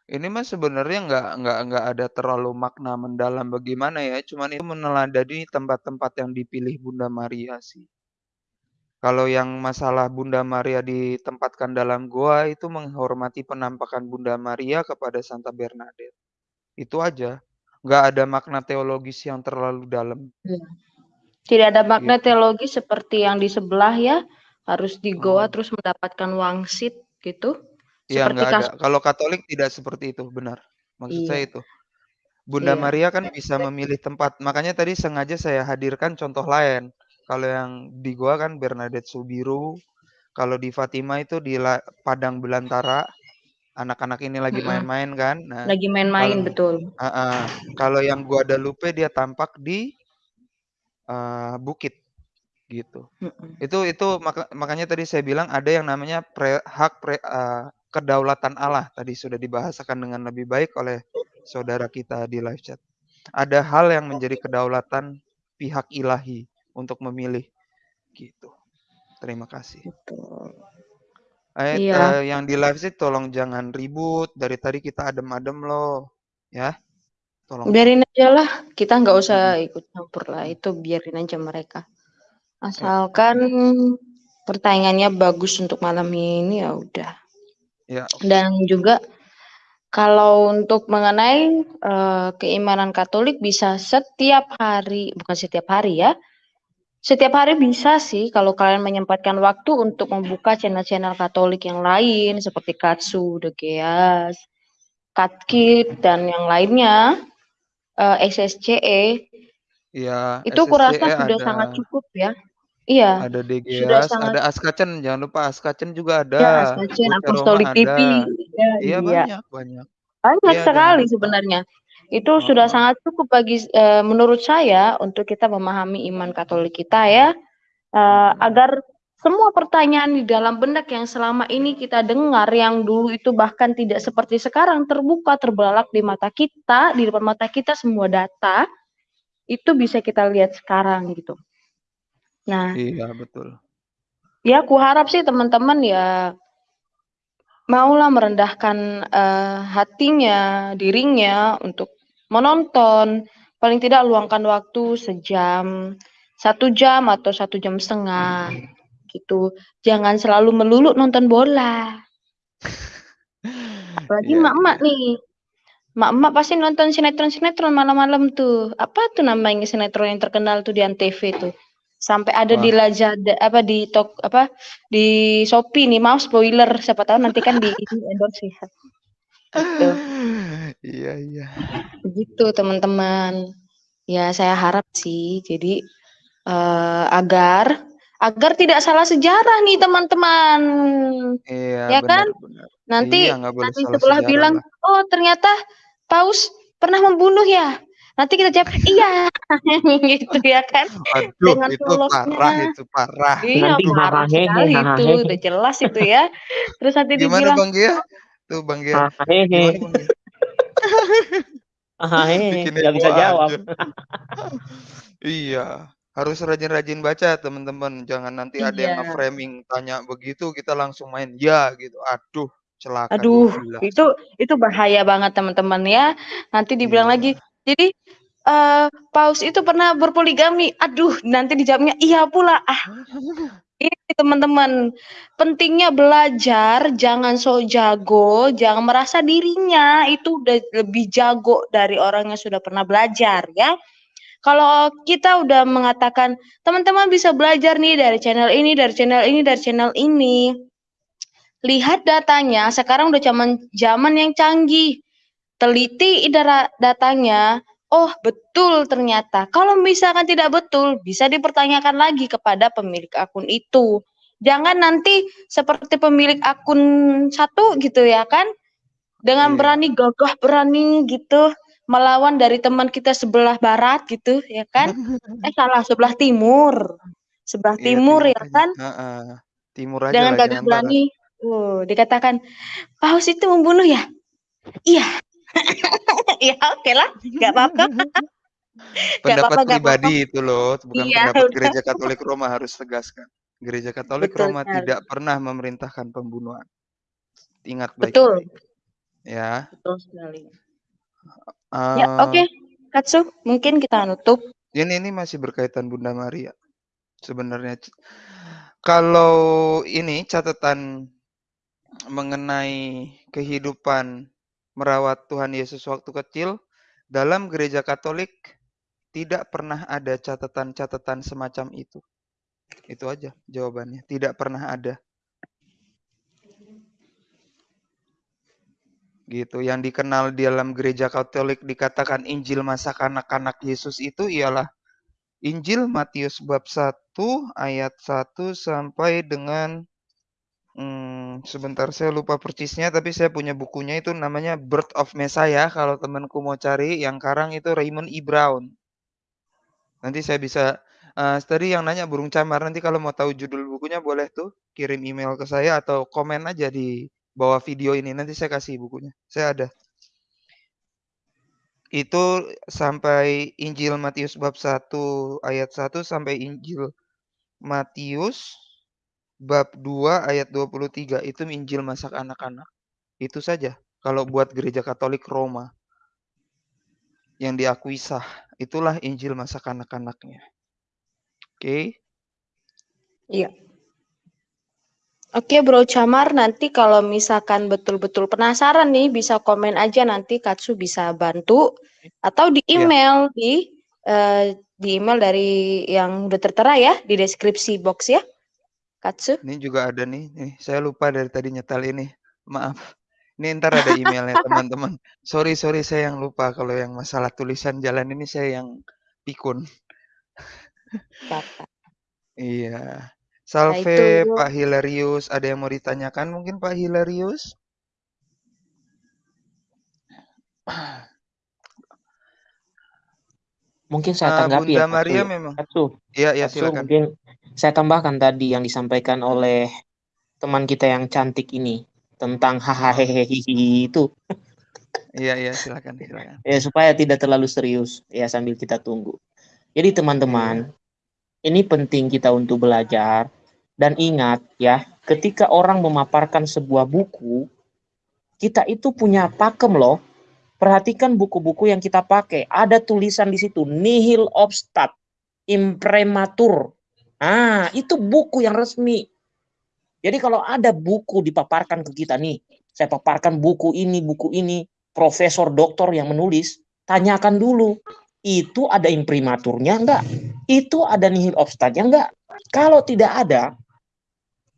Ini mah sebenarnya nggak nggak nggak ada terlalu makna mendalam bagaimana ya. Cuman itu meneladani tempat-tempat yang dipilih Bunda Maria sih. Kalau yang masalah Bunda Maria ditempatkan dalam goa itu menghormati penampakan Bunda Maria kepada Santa Bernadette. Itu aja. Nggak ada makna teologis yang terlalu dalam. Tidak ada makna Gitu. teologi seperti yang di sebelah ya, harus di goa Oh. terus mendapatkan wangsit gitu. Iya nggak ada. kasus Kalau Katolik tidak seperti itu, benar. Maksud saya Iya. itu. Bunda Iya. Maria kan bisa memilih tempat. Makanya tadi sengaja saya hadirkan contoh lain. Kalau yang di gua kan Bernadette Subiru. Kalau di Fatima itu di padang belantara. Anak-anak ini lagi main-main kan. Nah, Lagi main-main betul. Ah, ah. kalau yang Guadalupe dia tampak di eh, bukit Gitu. Mhm. Itu itu maka makanya tadi saya bilang ada yang namanya pre hak pre eee, kedaulatan Allah tadi sudah dibahasakan dengan lebih baik oleh saudara kita di live chat. Ada hal yang menjadi kedaulatan pihak ilahi untuk memilih, gitu. Terima kasih. Betul. Eh, Iya. eee, yang di live chat tolong jangan ribut, dari tadi kita adem-adem loh, ya. Tolong. Biarin ajalah, kita nggak usah Mhm. ikut campur lah, itu biarin aja mereka. Ya. Asalkan persaingannya bagus untuk malam ini, ya udah. Ya, oke. Dan juga kalau untuk mengenai, eee, keimanan Katolik bisa setiap hari bukan setiap hari ya, setiap hari bisa sih kalau kalian menyempatkan waktu untuk membuka channel-channel Katolik yang lain seperti Katsu, The Geas, Katkid, dan yang lainnya, eee, SSCE. Iya, Itu kurasa SSCE sudah ada. sangat cukup ya. Iya, Ada sudah DGS, sangat ada Askacen, jangan lupa Askacen juga ada, Ya, Askacen, Apostolic TV, ada. ya Iya iya. banyak banyak. Banyak Iya, jangan sekali lupa. sebenarnya. Itu sudah Heeh. sangat cukup bagi eee, menurut saya untuk kita memahami iman Katolik kita ya, Mhm. agar semua pertanyaan di dalam benak yang selama ini kita dengar, yang dulu itu bahkan tidak seperti sekarang terbuka, terbelalak di mata kita, di depan mata kita semua data, itu bisa kita lihat sekarang gitu. Nah Iya, betul. Ya kuharap sih teman-teman ya maulah merendahkan, eee, hatinya, dirinya untuk menonton, paling tidak luangkan waktu sejam, 1 jam atau 1 jam setengah, gitu. Jangan selalu melulu nonton bola. Apalagi Iya emak-emak iya. nih. Emak-emak pasti nonton sinetron-sinetron malam-malam tuh. Apa tuh namanya sinetron yang terkenal tuh di Antv tuh? Sampai ada di Wah. Lazada apa, di tok apa, di Shopee nih, maaf spoiler, siapa tahu nanti kan di ini endorse ya. Gitu. Iya iya. Begitu teman-teman. Ya saya harap sih jadi, eee, agar agar tidak salah sejarah nih teman-teman. Iya, Ya kan? benar benar. Iya, Nanti nanti sejarah bilang, lah. "Oh ternyata Paus pernah membunuh ya?" Nanti kita jawab, "Iya." Gitu ya kan. Aduh, Dengan itu parah tulusnya. itu, parah. Iya Nanti parah sekali itu, udah jelas itu ya. Terus nanti Gimana dibilang, Bang Gia? Tuh Bang Gia, Hahaha. gimana Bang Gia? Hahaha, Bikin nggak bisa jawab. aja. Iya, harus rajin-rajin baca teman-teman, jangan nanti ada yang Iya. nge-framing tanya begitu, kita langsung main "ya" gitu. Aduh, celaka Aduh, 12. itu itu bahaya banget teman-teman ya. Nanti dibilang lagi, Iya. "Jadi, eee, Paus itu pernah berpoligami?" Aduh, nanti dijawabnya, "Iya pula." Ah. Ini teman-teman, pentingnya belajar, jangan sok jago, jangan merasa dirinya itu udah lebih jago dari orang yang sudah pernah belajar ya. Kalau kita udah mengatakan, "Teman-teman bisa belajar nih dari channel ini dari channel ini dari channel ini." Lihat datanya, sekarang udah zaman zaman yang canggih. Teliti datanya, oh betul ternyata. Kalau misalkan tidak betul, bisa dipertanyakan lagi kepada pemilik akun itu. Jangan nanti seperti pemilik akun satu gitu ya kan, dengan Iya. berani gagah berani gitu, melawan dari teman kita sebelah barat gitu ya kan. Eh salah, sebelah timur. Sebelah Iya, timur ya aja. kan. Heeh. Timur aja Dengan gagah barat. berani, uh, dikatakan, "Paus itu membunuh ya?" "Iya." Ya okelah, nggak apa-apa. Nggak Pendapat apa-apa nggak apa-apa. pribadi itu loh, bukan Iya, pendapat udah. Gereja Katolik Roma harus tegaskan. Gereja Katolik Betul Roma sekali. tidak pernah memerintahkan pembunuhan. Ingat Betul. baik-baik. Ya. Betul sekali. Eee Ya, oke. Katsu, mungkin kita nutup. Ini ini masih berkaitan Bunda Maria. Sebenarnya kalau ini catatan mengenai kehidupan merawat Tuhan Yesus waktu kecil, dalam Gereja Katolik tidak pernah ada catatan-catatan semacam itu. Itu aja jawabannya, tidak pernah ada. Gitu, yang dikenal di dalam Gereja Katolik dikatakan Injil masa kanak-kanak Yesus itu ialah Injil Matius bab 1 ayat 1 sampai dengan, sebentar saya lupa persisnya, tapi saya punya bukunya itu namanya Birth of Messiah kalau temanku mau cari, yang karang itu Raymond E. Brown. Nanti saya bisa Eee, tadi yang nanya burung camar, nanti kalau mau tahu judul bukunya boleh tuh kirim email ke saya atau komen aja di bawah video ini, nanti saya kasih bukunya, saya ada. Itu sampai Injil Matius bab 1 ayat 1 sampai Injil Matius bab 2 ayat 23, itu Injil masa kanak-kanak. Itu saja kalau buat gereja Katolik Roma. Yang diakui sah, itulah Injil masa kanak-kanaknya. Oke. Iya. Oke Bro Camar, nanti kalau misalkan betul-betul penasaran nih, bisa komen aja nanti Katsu bisa bantu atau di Iya. email di eh, di email dari yang udah tertera ya di deskripsi box ya, Katsu. Ini juga ada nih, nih saya lupa dari tadi nyetel ini, maaf. Ini entar ada emailnya teman-teman. Sorry sorry saya yang lupa kalau yang masalah tulisan jalan ini saya yang pikun. Bapak. Iya. Nah Salve itu Pak Hilarius, ada yang mau ditanyakan mungkin Pak Hilarius? Mungkin saya Eee, tanggapi ya Bunda Katsu Maria ya. memang Katsu, iya iya silakan. mungkin saya tambahkan tadi yang disampaikan oleh teman kita yang cantik ini tentang hahaha itu. Iya iya silakan silakan. Ya supaya tidak terlalu serius ya sambil kita tunggu. Jadi teman-teman, Iya. ini penting kita untuk belajar dan ingat ya, ketika orang memaparkan sebuah buku, kita itu punya pakem loh. Perhatikan buku-buku yang kita pakai, ada tulisan di situ nihil obstat, imprimatur. Ah, itu buku yang resmi. Jadi kalau ada buku dipaparkan ke kita nih, saya paparkan buku ini, buku ini, profesor doktor yang menulis, tanyakan dulu, itu ada imprimaturnya enggak? Itu ada nihil obstatnya enggak? Kalau tidak ada,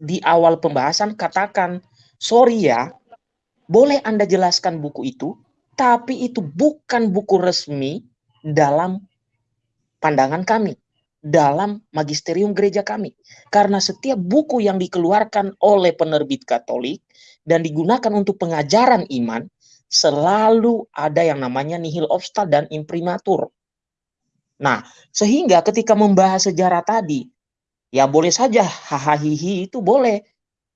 di awal pembahasan katakan, sorry ya, boleh Anda jelaskan buku itu, tapi itu bukan buku resmi dalam pandangan kami, dalam magisterium gereja kami. Karena setiap buku yang dikeluarkan oleh penerbit Katolik dan digunakan untuk pengajaran iman, selalu ada yang namanya nihil obstat dan imprimatur. Nah, sehingga ketika membahas sejarah tadi, ya boleh saja hahaha itu boleh.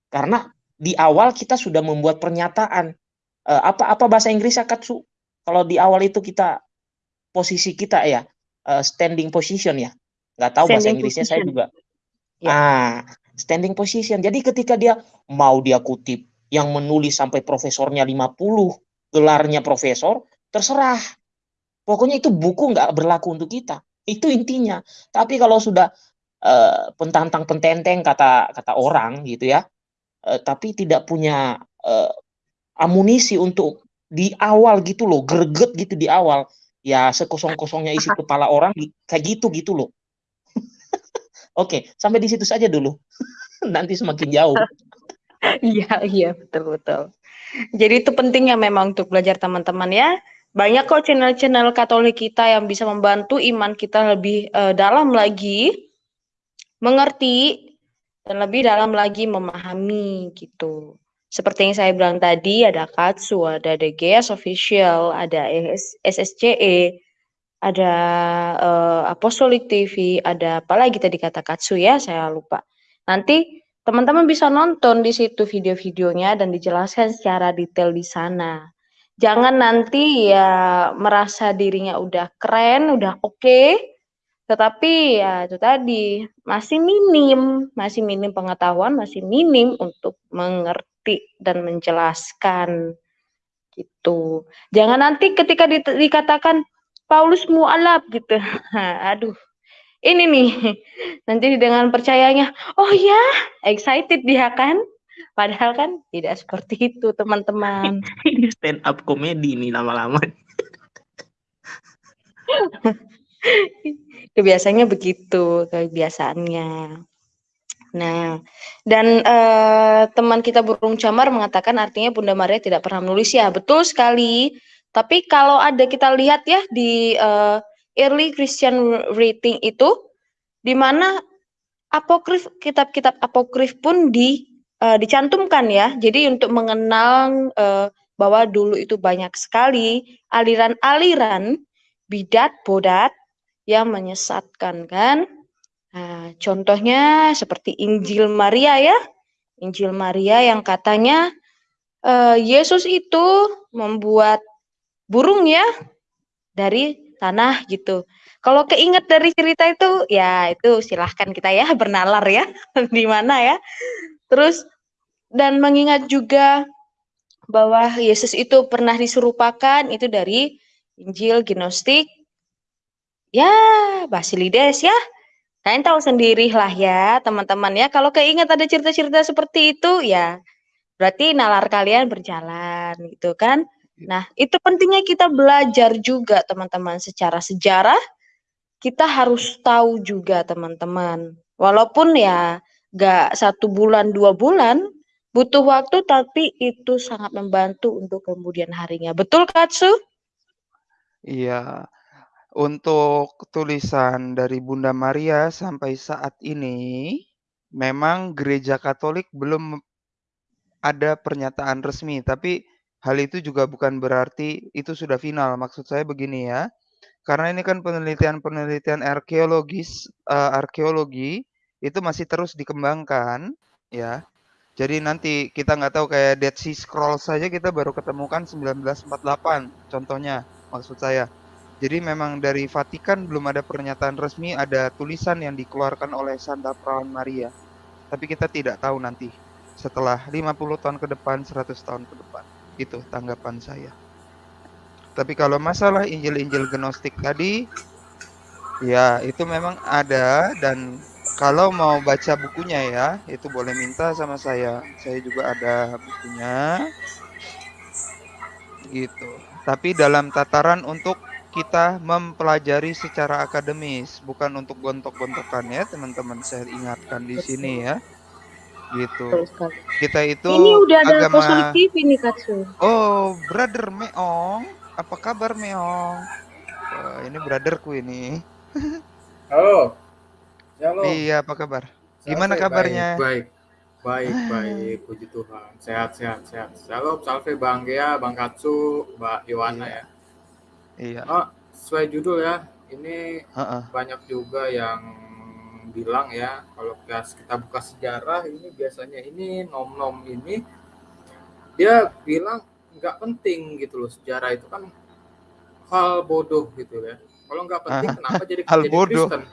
Karena di awal kita sudah membuat pernyataan uh, apa apa bahasa Inggris Katsu kalau di awal itu kita posisi kita ya uh, standing position ya. Nggak tahu bahasa Inggrisnya position. saya juga. Ya. ah standing position. Jadi ketika dia mau dia kutip yang menulis sampai profesornya 50 gelarnya profesor terserah. Pokoknya itu buku nggak berlaku untuk kita. Itu intinya. Tapi kalau sudah uh, pentantang pententeng kata kata orang gitu ya uh, tapi tidak punya uh, amunisi untuk di awal gitu loh, greget gitu di awal. Ya sekosong-kosongnya isi kepala orang kayak gitu gitu loh. Oke, sampai di situ saja dulu. Nanti semakin jauh. Iya, iya, betul betul. Jadi itu pentingnya memang untuk belajar teman-teman ya. Banyak kok channel-channel Katolik kita yang bisa membantu iman kita lebih uh, dalam lagi, mengerti dan lebih dalam lagi memahami gitu. Seperti yang saya bilang tadi, ada Katsu, ada DGS Official, ada SSCE, ada uh, Apostolic TV, ada apa lagi tadi kata Katsu ya, saya lupa. Nanti teman-teman bisa nonton di situ video-videonya dan dijelaskan secara detail di sana. Jangan nanti ya merasa dirinya udah keren, udah oke, okay, tetapi ya itu tadi masih minim, masih minim pengetahuan, masih minim untuk mengerti dan menjelaskan gitu. Jangan nanti ketika di, dikatakan Paulus mualaf gitu. Aduh. Ini nih. Nanti dengan percayanya, oh ya, excited dia kan? Padahal kan tidak seperti itu, teman-teman. Ini stand up komedi nih lama-lama. Kebiasaannya begitu, kebiasaannya. Nah, dan uh, teman kita burung camar mengatakan artinya Bunda Maria tidak pernah menulis ya, betul sekali. Tapi kalau ada kita lihat ya di uh, early Christian writing itu, di mana apokrif kitab-kitab apokrif pun di uh, dicantumkan ya. Jadi untuk mengenal uh, bahwa dulu itu banyak sekali aliran-aliran bidat bodat yang menyesatkan kan Nah, contohnya seperti Injil Maria ya. Injil Maria yang katanya uh, Yesus itu membuat burung ya dari tanah gitu. Kalau keinget dari cerita itu ya itu silahkan kita ya bernalar ya di mana ya. Terus dan mengingat juga bahwa Yesus itu pernah diserupakan itu dari Injil Gnostik ya Basilides ya Kalian tahu sendiri lah ya, teman-teman ya. Kalau keinget ada cerita-cerita seperti itu, ya berarti nalar kalian berjalan gitu kan. Nah, itu pentingnya kita belajar juga teman-teman secara sejarah. Kita harus tahu juga teman-teman. Walaupun ya gak satu bulan, dua bulan, butuh waktu tapi itu sangat membantu untuk kemudian harinya. Betul Katsu? Iya, untuk tulisan dari Bunda Maria sampai saat ini, memang Gereja Katolik belum ada pernyataan resmi, tapi hal itu juga bukan berarti itu sudah final. Maksud saya begini ya, karena ini kan penelitian-penelitian arkeologis, uh, arkeologi itu masih terus dikembangkan, ya. Jadi nanti kita nggak tahu kayak Dead Sea Scrolls saja kita baru ketemukan 1948, contohnya, maksud saya. Jadi memang dari Vatikan belum ada pernyataan resmi, ada tulisan yang dikeluarkan oleh Santa Perawan Maria. Tapi kita tidak tahu nanti setelah 50 tahun ke depan, 100 tahun ke depan. Itu tanggapan saya. Tapi kalau masalah Injil-Injil Gnostik tadi, ya itu memang ada dan kalau mau baca bukunya ya, itu boleh minta sama saya. Saya juga ada bukunya. Gitu. Tapi dalam tataran untuk kita mempelajari secara akademis, bukan untuk gontok-gontokan ya, teman-teman. Saya ingatkan di sini ya. Gitu. Kita itu Ini udah ada agama... TV nih, Katsu. Oh, brother Meong. Apa kabar Meong? Wah, ini brotherku ini. Halo. Halo. Iya, apa kabar? Gimana kabarnya? Baik, baik, baik, baik. Puji Tuhan. Sehat, sehat, sehat. Shalom, salve Bang Gea, Bang Katsu, Mbak Iwana iya. ya. Iya. Oh, sesuai judul ya. Ini uh-uh. banyak juga yang bilang ya kalau kita buka sejarah ini biasanya ini nom-nom ini dia bilang nggak penting gitu loh sejarah itu kan hal bodoh gitu ya kalau nggak penting uh, kenapa jadi hal jadi bodoh. Kristen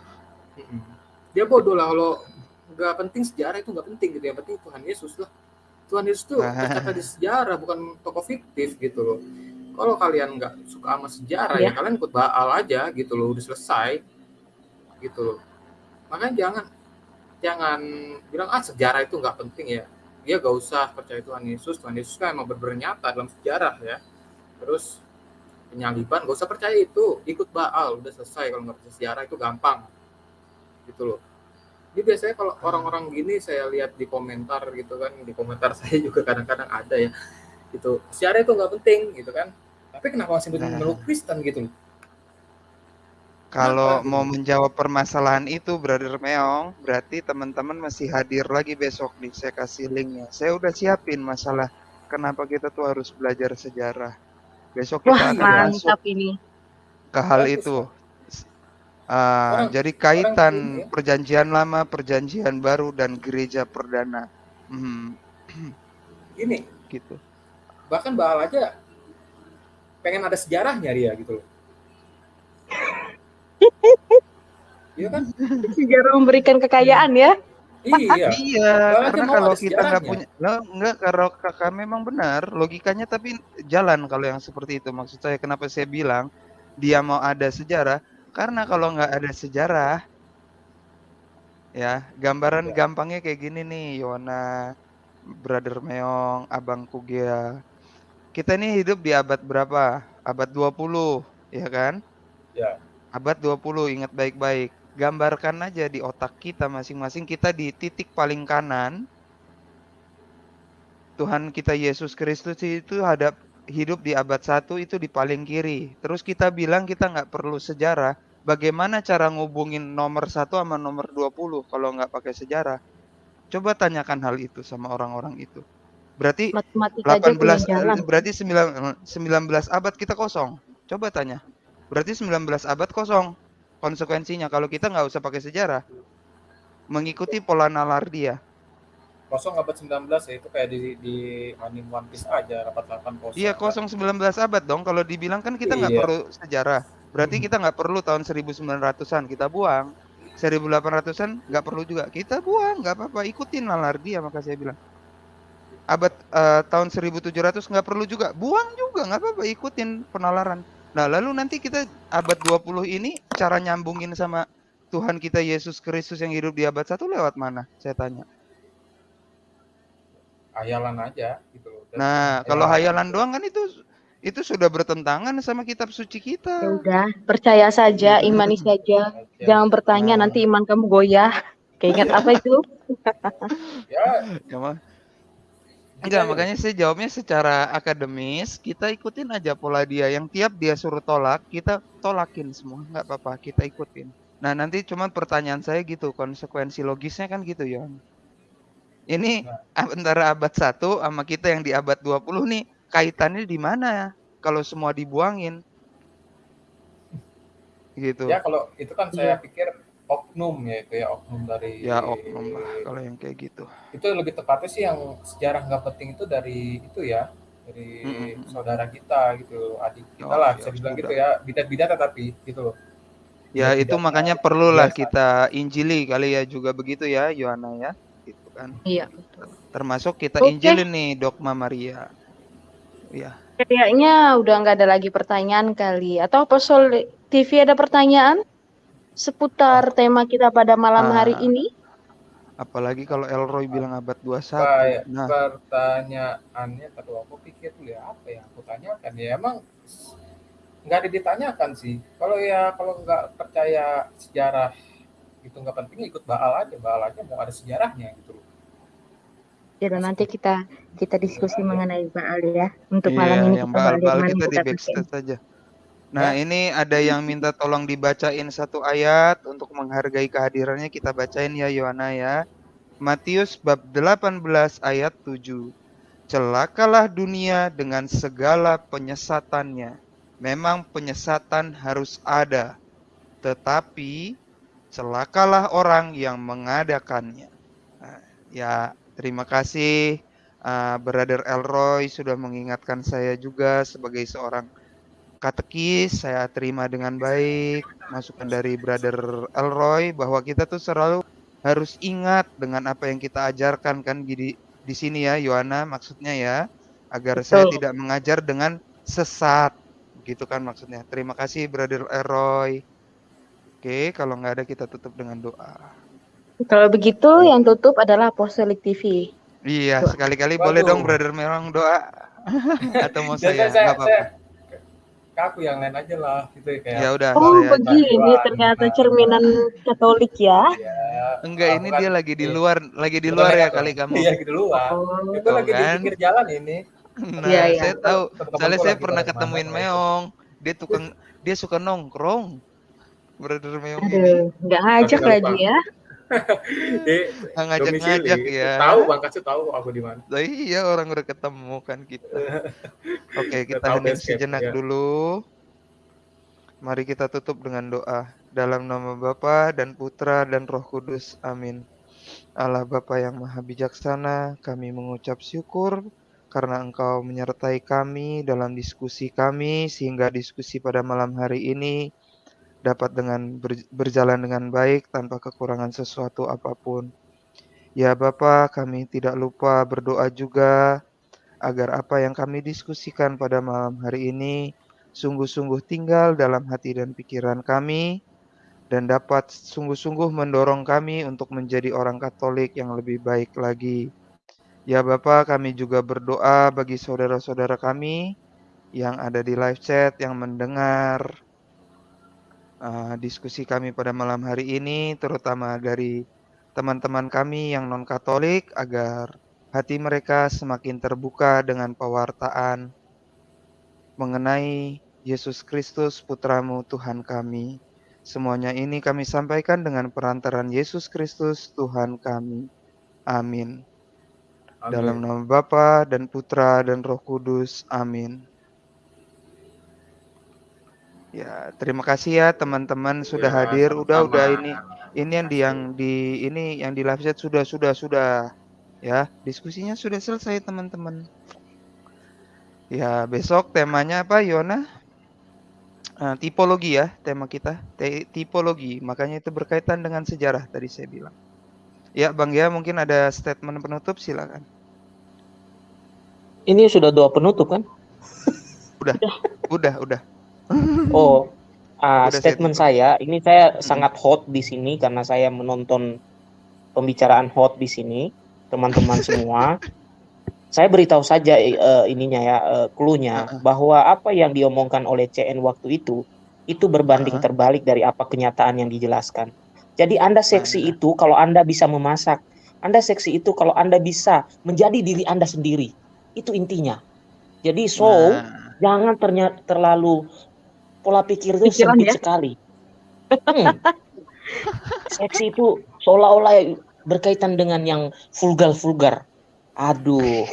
dia bodoh lah kalau nggak penting sejarah itu nggak penting gitu ya penting Tuhan Yesus lah Tuhan Yesus tuh tercatat di sejarah bukan tokoh fiktif gitu loh kalau kalian nggak suka sama sejarah ya. ya kalian ikut Baal aja gitu loh udah selesai. Gitu loh. Makanya jangan jangan bilang ah sejarah itu nggak penting ya. Dia gak usah percaya Tuhan Yesus. Tuhan Yesus kan emang bernyata dalam sejarah ya. Terus penyaliban gak usah percaya itu. Ikut Baal udah selesai. Kalau nggak percaya sejarah itu gampang. Gitu loh. Ini biasanya kalau orang-orang gini saya lihat di komentar gitu kan di komentar saya juga kadang-kadang ada ya. Gitu sejarah itu nggak penting gitu kan tapi kenapa masih nah. meluk Kristen gitu kalau kenapa? mau menjawab permasalahan itu Brother Meong berarti teman-teman masih hadir lagi besok nih saya kasih linknya saya udah siapin masalah kenapa kita tuh harus belajar sejarah besok kita Wah, akan masuk ini. ke hal itu Uh, orang, jadi kaitan ini, ya? perjanjian lama, perjanjian baru dan gereja perdana. Hmm. Ini gitu bahkan Baal aja pengen ada sejarahnya dia gitu loh Iya kan? Sejarah memberikan kekayaan ya. Iya. iya, karena kalau kita nggak punya, nggak nggak kalau kakak memang benar logikanya, tapi jalan kalau yang seperti itu. Maksud saya kenapa saya bilang dia mau ada sejarah, karena kalau nggak ada sejarah, ya gambaran ya. gampangnya kayak gini nih, Yona, Brother Meong, Abang Kugea. Kita ini hidup di abad berapa? Abad 20, ya kan? Ya. Abad 20, ingat baik-baik. Gambarkan aja di otak kita masing-masing kita di titik paling kanan. Tuhan kita Yesus Kristus itu hadap hidup di abad 1 itu di paling kiri. Terus kita bilang kita nggak perlu sejarah. Bagaimana cara ngubungin nomor 1 sama nomor 20 kalau nggak pakai sejarah? Coba tanyakan hal itu sama orang-orang itu. Berarti Matematika 18 berarti 9 19 abad kita kosong. Coba tanya. Berarti 19 abad kosong. Konsekuensinya kalau kita nggak usah pakai sejarah. mengikuti pola nalar dia. Kosong abad 19 ya itu kayak di di anime One Piece aja rapat-rapat kosong. Iya kosong 19 abad dong. Kalau dibilang kan kita nggak Iya. perlu sejarah. Berarti kita nggak perlu tahun 1900-an kita buang. 1800-an nggak perlu juga kita buang nggak apa-apa ikutin nalar dia maka saya bilang abad eh, tahun 1700 nggak perlu juga buang juga nggak apa-apa ikutin penalaran nah lalu nanti kita abad 20 ini cara nyambungin sama Tuhan kita Yesus Kristus yang hidup di abad satu lewat mana saya tanya Hayalan aja gitu loh. Dan nah kalau hayalan doang kan itu itu sudah bertentangan sama kitab suci Ya kita udah, percaya saja, imani saja. aja. Jangan bertanya Nah. nanti iman kamu goyah. Keinget apa itu? Ya, ya Enggak, aja. makanya saya jawabnya secara akademis, kita ikutin aja pola dia. Yang tiap dia suruh tolak, kita tolakin semua. Nggak apa-apa, kita ikutin. Nah, nanti cuman pertanyaan saya gitu, konsekuensi logisnya kan gitu, Yon. Ini Nah. antara abad 1 sama kita yang di abad 20 nih, kaitannya di mana ya? Kalau semua dibuangin. Gitu. Ya kalau itu kan saya pikir oknum ya itu ya oknum dari Ya, oknum lah kalau yang kayak gitu. itu lebih tepatnya sih yang sejarah nggak penting itu dari itu ya dari Mm-mm. saudara kita gitu adik kita Oh, lah ya bisa bilang sudah. gitu ya bidat-bidat tetapi gitu loh Ya, Bidat-bidat itu makanya perlulah biasa. kita injili kali ya juga begitu ya, Yohana ya. Gitu kan. Iya, betul. Termasuk kita Oke. injilin nih dogma Maria. Ya. Kayaknya udah nggak ada lagi pertanyaan kali. Atau Apostol TV ada pertanyaan seputar tema kita pada malam hari Ah. ini? Apalagi kalau Elroy bilang abad 21. kayak Nah, pertanyaannya tadi aku pikir dulu ya apa ya aku tanyakan ya emang nggak ada ditanyakan sih kalau ya kalau nggak percaya sejarah itu nggak penting ikut baal aja baal aja mau ada sejarahnya gitu loh Ya udah, nanti kita kita diskusi mengenai Baal ya. Untuk iya, malam ini yang kita bal-bal mana kita di kita pakai. backstage saja. Nah, ini ada yang minta tolong dibacain satu ayat untuk menghargai kehadirannya. Kita bacain ya Yohana ya. Matius bab 18 ayat 7. Celakalah dunia dengan segala penyesatannya. Memang penyesatan harus ada, tetapi celakalah orang yang mengadakannya. Nah, ya, terima kasih uh, Brother Elroy sudah mengingatkan saya juga sebagai seorang katekis. Saya terima dengan baik masukan dari Brother Elroy bahwa kita tuh selalu harus ingat dengan apa yang kita ajarkan kan di di sini ya Yohana maksudnya ya agar saya Betul. tidak mengajar dengan sesat gitu kan maksudnya. Terima kasih Brother Elroy. Oke, kalau nggak ada kita tutup dengan doa. Kalau begitu yang tutup adalah Apostolic TV. Iya, sekali-kali boleh dong Brother Merong doa. Atau mau Ya, saya? saya, Nggak apa-apa. Ke aku yang lain aja lah gitu ya kayak Ya udah, Oh begini ternyata cerminan Katolik ya. ya, Enggak, ini bukan- dia lagi di iya. luar, lagi di luar ya kali kamu. iya gitu luar Oh, itu lagi di kan. pinggir jalan ini Nah, Iya, iya. saya tahu. Soalnya saya pernah ketemuin ke mana, Meong. Dia tukang dia suka nongkrong. Brother Meong ini aduh, nggak ngajak lagi ya. ngajak-ngajak ya. tahu bang kasih tahu aku di mana iya orang udah ketemu kan kita. Oke, kita hening sejenak ya. dulu. Mari kita tutup dengan doa. Dalam nama Bapa dan Putra dan Roh Kudus. Amin. Allah Bapa yang Maha Bijaksana, kami mengucap syukur karena Engkau menyertai kami dalam diskusi kami sehingga diskusi pada malam hari ini dapat dengan ber- berjalan dengan baik tanpa kekurangan sesuatu apa pun. Ya Bapa, kami tidak lupa berdoa juga agar apa yang kami diskusikan pada malam hari ini sungguh-sungguh tinggal dalam hati dan pikiran kami dan dapat sungguh-sungguh mendorong kami untuk menjadi orang Katolik yang lebih baik lagi. Ya Bapa, kami juga berdoa bagi saudara-saudara kami yang ada di live chat yang mendengar uh, diskusi kami pada malam hari ini, terutama dari teman-teman kami yang non-Katolik, agar hati mereka semakin terbuka dengan pewartaan mengenai Yesus Kristus, Putramu Tuhan kami. Semuanya ini kami sampaikan dengan perantaran Yesus Kristus, Tuhan kami. Amin. Dalam nama Bapa dan Putra dan Roh Kudus. Amin. Ya, terima kasih ya teman-teman sudah Ya, hadir. Udah sama-sama. udah ini ini yang di yang di ini yang di live chat sudah sudah sudah ya, diskusinya sudah selesai teman-teman. Ya, besok temanya apa Yona? Eh, tipologi ya tema kita, Te- tipologi. Makanya itu berkaitan dengan sejarah tadi saya bilang. Ya, Bang ya mungkin ada statement penutup silakan. Ini sudah doa penutup kan? Udah, udah. Oh, ah, Udah, statement saya saya, ini saya Mm-mm. sangat hot di sini karena saya menonton pembicaraan hot di sini, teman-teman semua. Saya beritahu saja eh, ininya ya, eh, clue-nya Heeh. bahwa apa yang diomongkan oleh CN waktu itu itu berbanding Heeh. terbalik dari apa kenyataan yang dijelaskan. Jadi Anda seksi Nah. itu kalau Anda bisa memasak, Anda seksi itu kalau Anda bisa menjadi diri Anda sendiri. Itu intinya. Jadi so Nah, jangan ternya terlalu pola pikir itu Pikiran sempit ya. sekali. Hmm. Seksi itu seolah-olah berkaitan dengan yang vulgar-vulgar. Aduh.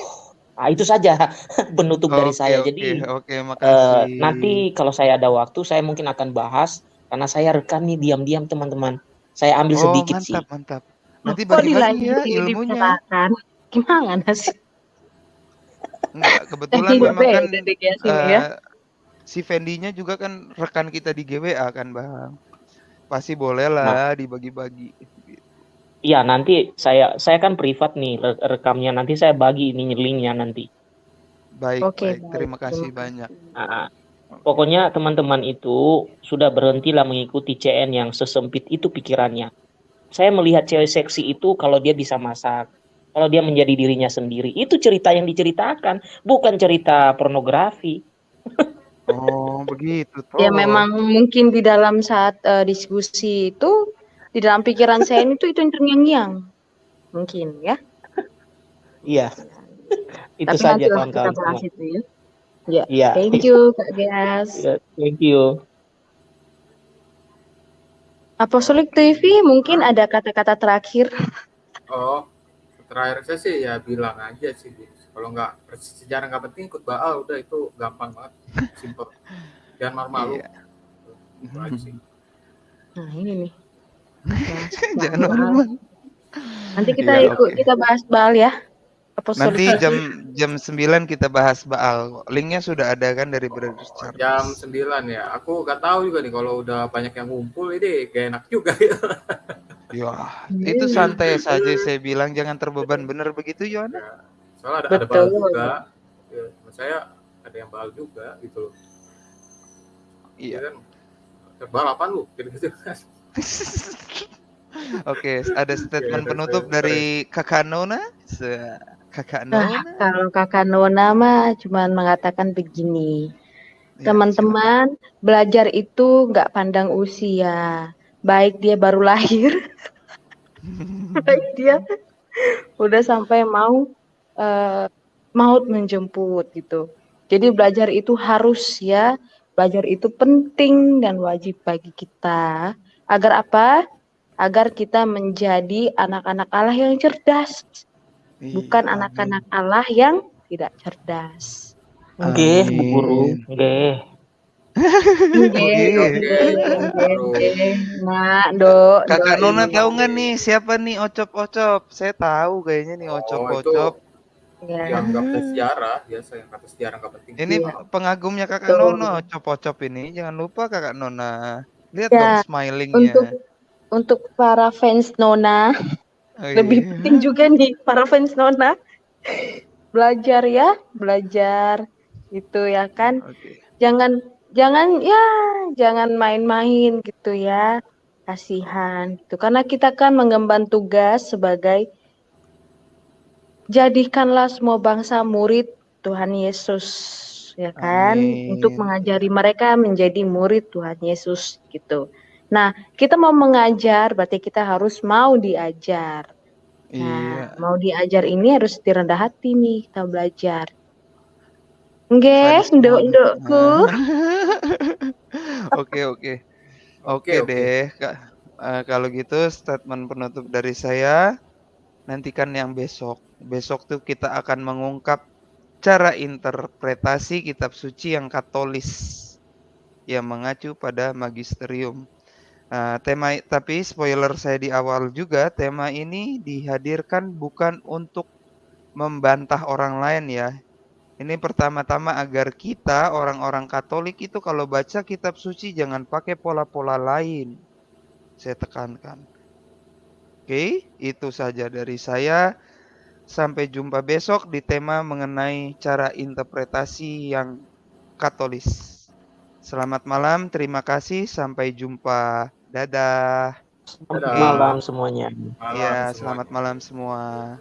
Nah, itu saja penutup dari saya. Jadi oke eh, makasih. nanti kalau saya ada waktu saya mungkin akan bahas karena saya rekam nih diam-diam teman-teman. Saya ambil Oh, sedikit sih. mantap mantap. Nanti bagi-bagi ya ilmunya. Gimana sih? Enggak, Eh, kebetulan memang kan ya. Si Fendi-nya juga kan rekan kita di GWA kan, Bang. Pasti boleh Nah, lah dibagi-bagi. iya nanti saya saya kan privat nih re- rekamnya nanti saya bagi ini linknya nanti. Baik, Oke, baik. baik. Terima kasih Terima banyak. Nah, pokoknya teman-teman itu sudah berhentilah mengikuti CN yang sesempit itu pikirannya. Saya melihat cewek seksi itu kalau dia bisa masak, kalau dia menjadi dirinya sendiri. Itu cerita yang diceritakan, bukan cerita pornografi. Oh, begitu Ya toh. memang mungkin di dalam saat eh, diskusi itu di dalam pikiran saya itu itu yang terngiang-ngiang. Mungkin ya. Iya, itu Tapi saja kawan-kawan itu ya. Ya, Iya, thank you Kak Geas. Iya, thank you. Apostolik TV mungkin ada kata-kata terakhir. Oh, terakhir saya sih ya bilang aja sih. Kalau nggak sejarah nggak penting ikut baal udah itu gampang banget, simple. Jangan malu-malu. Iya. Itu aja sih. Nah, ini nih. Bahas Jangan normal. Nanti kita Iya, ikut oke. kita bahas Baal ya. Apostolik Nanti jam jam 9 kita bahas Baal. Linknya sudah ada kan dari Brother Oh, jam Charles. 9 ya. Aku nggak tahu juga nih kalau udah banyak yang ngumpul ini gak enak juga ya. Ya, itu santai saja saya bilang jangan terbeban bener begitu Yona. Ya, Soalnya ada, ada Betul. juga. Ya, saya ada yang baal juga gitu loh. Iya. kan baal apa lu? Gitu-gitu kan. Oke, ada statement Oke, penutup sorry. dari Kakak Nona. Se- Kakak Nah, Nona. kalau Kakak Nona mah cuman mengatakan begini. Ya, Teman-teman, belajar itu nggak pandang usia. Baik dia baru lahir, baik dia udah sampai mau eh, maut menjemput gitu. Jadi belajar itu harus ya, belajar itu penting dan wajib bagi kita. Agar apa? Agar kita menjadi anak-anak Allah yang cerdas, bukan Iya, anak-anak Allah yang tidak cerdas. Nggih, Bu Guru. Oke. Nah, do, do Kakak Nona tahu nggak nih siapa nih Ocop-Ocop? Saya tahu kayaknya nih Oh, Ya. yang nggak kata sejarah biasa yang kata sejarah nggak penting. Ini Iya. pengagumnya Kakak Betul. Nona, Ocop-Ocop ini. Jangan lupa Kakak Nona. Lihat Ya, dong smilingnya. Untuk untuk para fans Nona, Oh, lebih iya. penting juga nih para fans Nona belajar ya, belajar itu ya kan. Oke. Jangan jangan ya, jangan main-main gitu ya. Kasihan gitu. Karena kita kan mengemban tugas sebagai jadikanlah semua bangsa murid Tuhan Yesus ya kan untuk Amin. mengajari mereka menjadi murid Tuhan Yesus gitu. Nah, kita mau mengajar berarti kita harus mau diajar. Iya. Nah, mau diajar ini harus direndah hati nih kita belajar. Nggih, Sadis nduk banget. ndukku. Oke, oke. Oke, Oke oke. deh, Kak. Eh, kalau gitu statement penutup dari saya nantikan yang besok. Besok tuh kita akan mengungkap cara interpretasi kitab suci yang katolis. yang mengacu pada magisterium. Nah, tema tapi spoiler saya di awal juga, tema ini dihadirkan bukan untuk membantah orang lain ya. Ini pertama-tama agar kita orang-orang Katolik itu kalau baca kitab suci jangan pakai pola-pola lain. Saya tekankan. Oke, itu saja dari saya. Sampai jumpa besok di tema mengenai cara interpretasi yang Katolis. Selamat malam, terima kasih, sampai jumpa. Dadah. Selamat malam semuanya. Iya, selamat malam semua.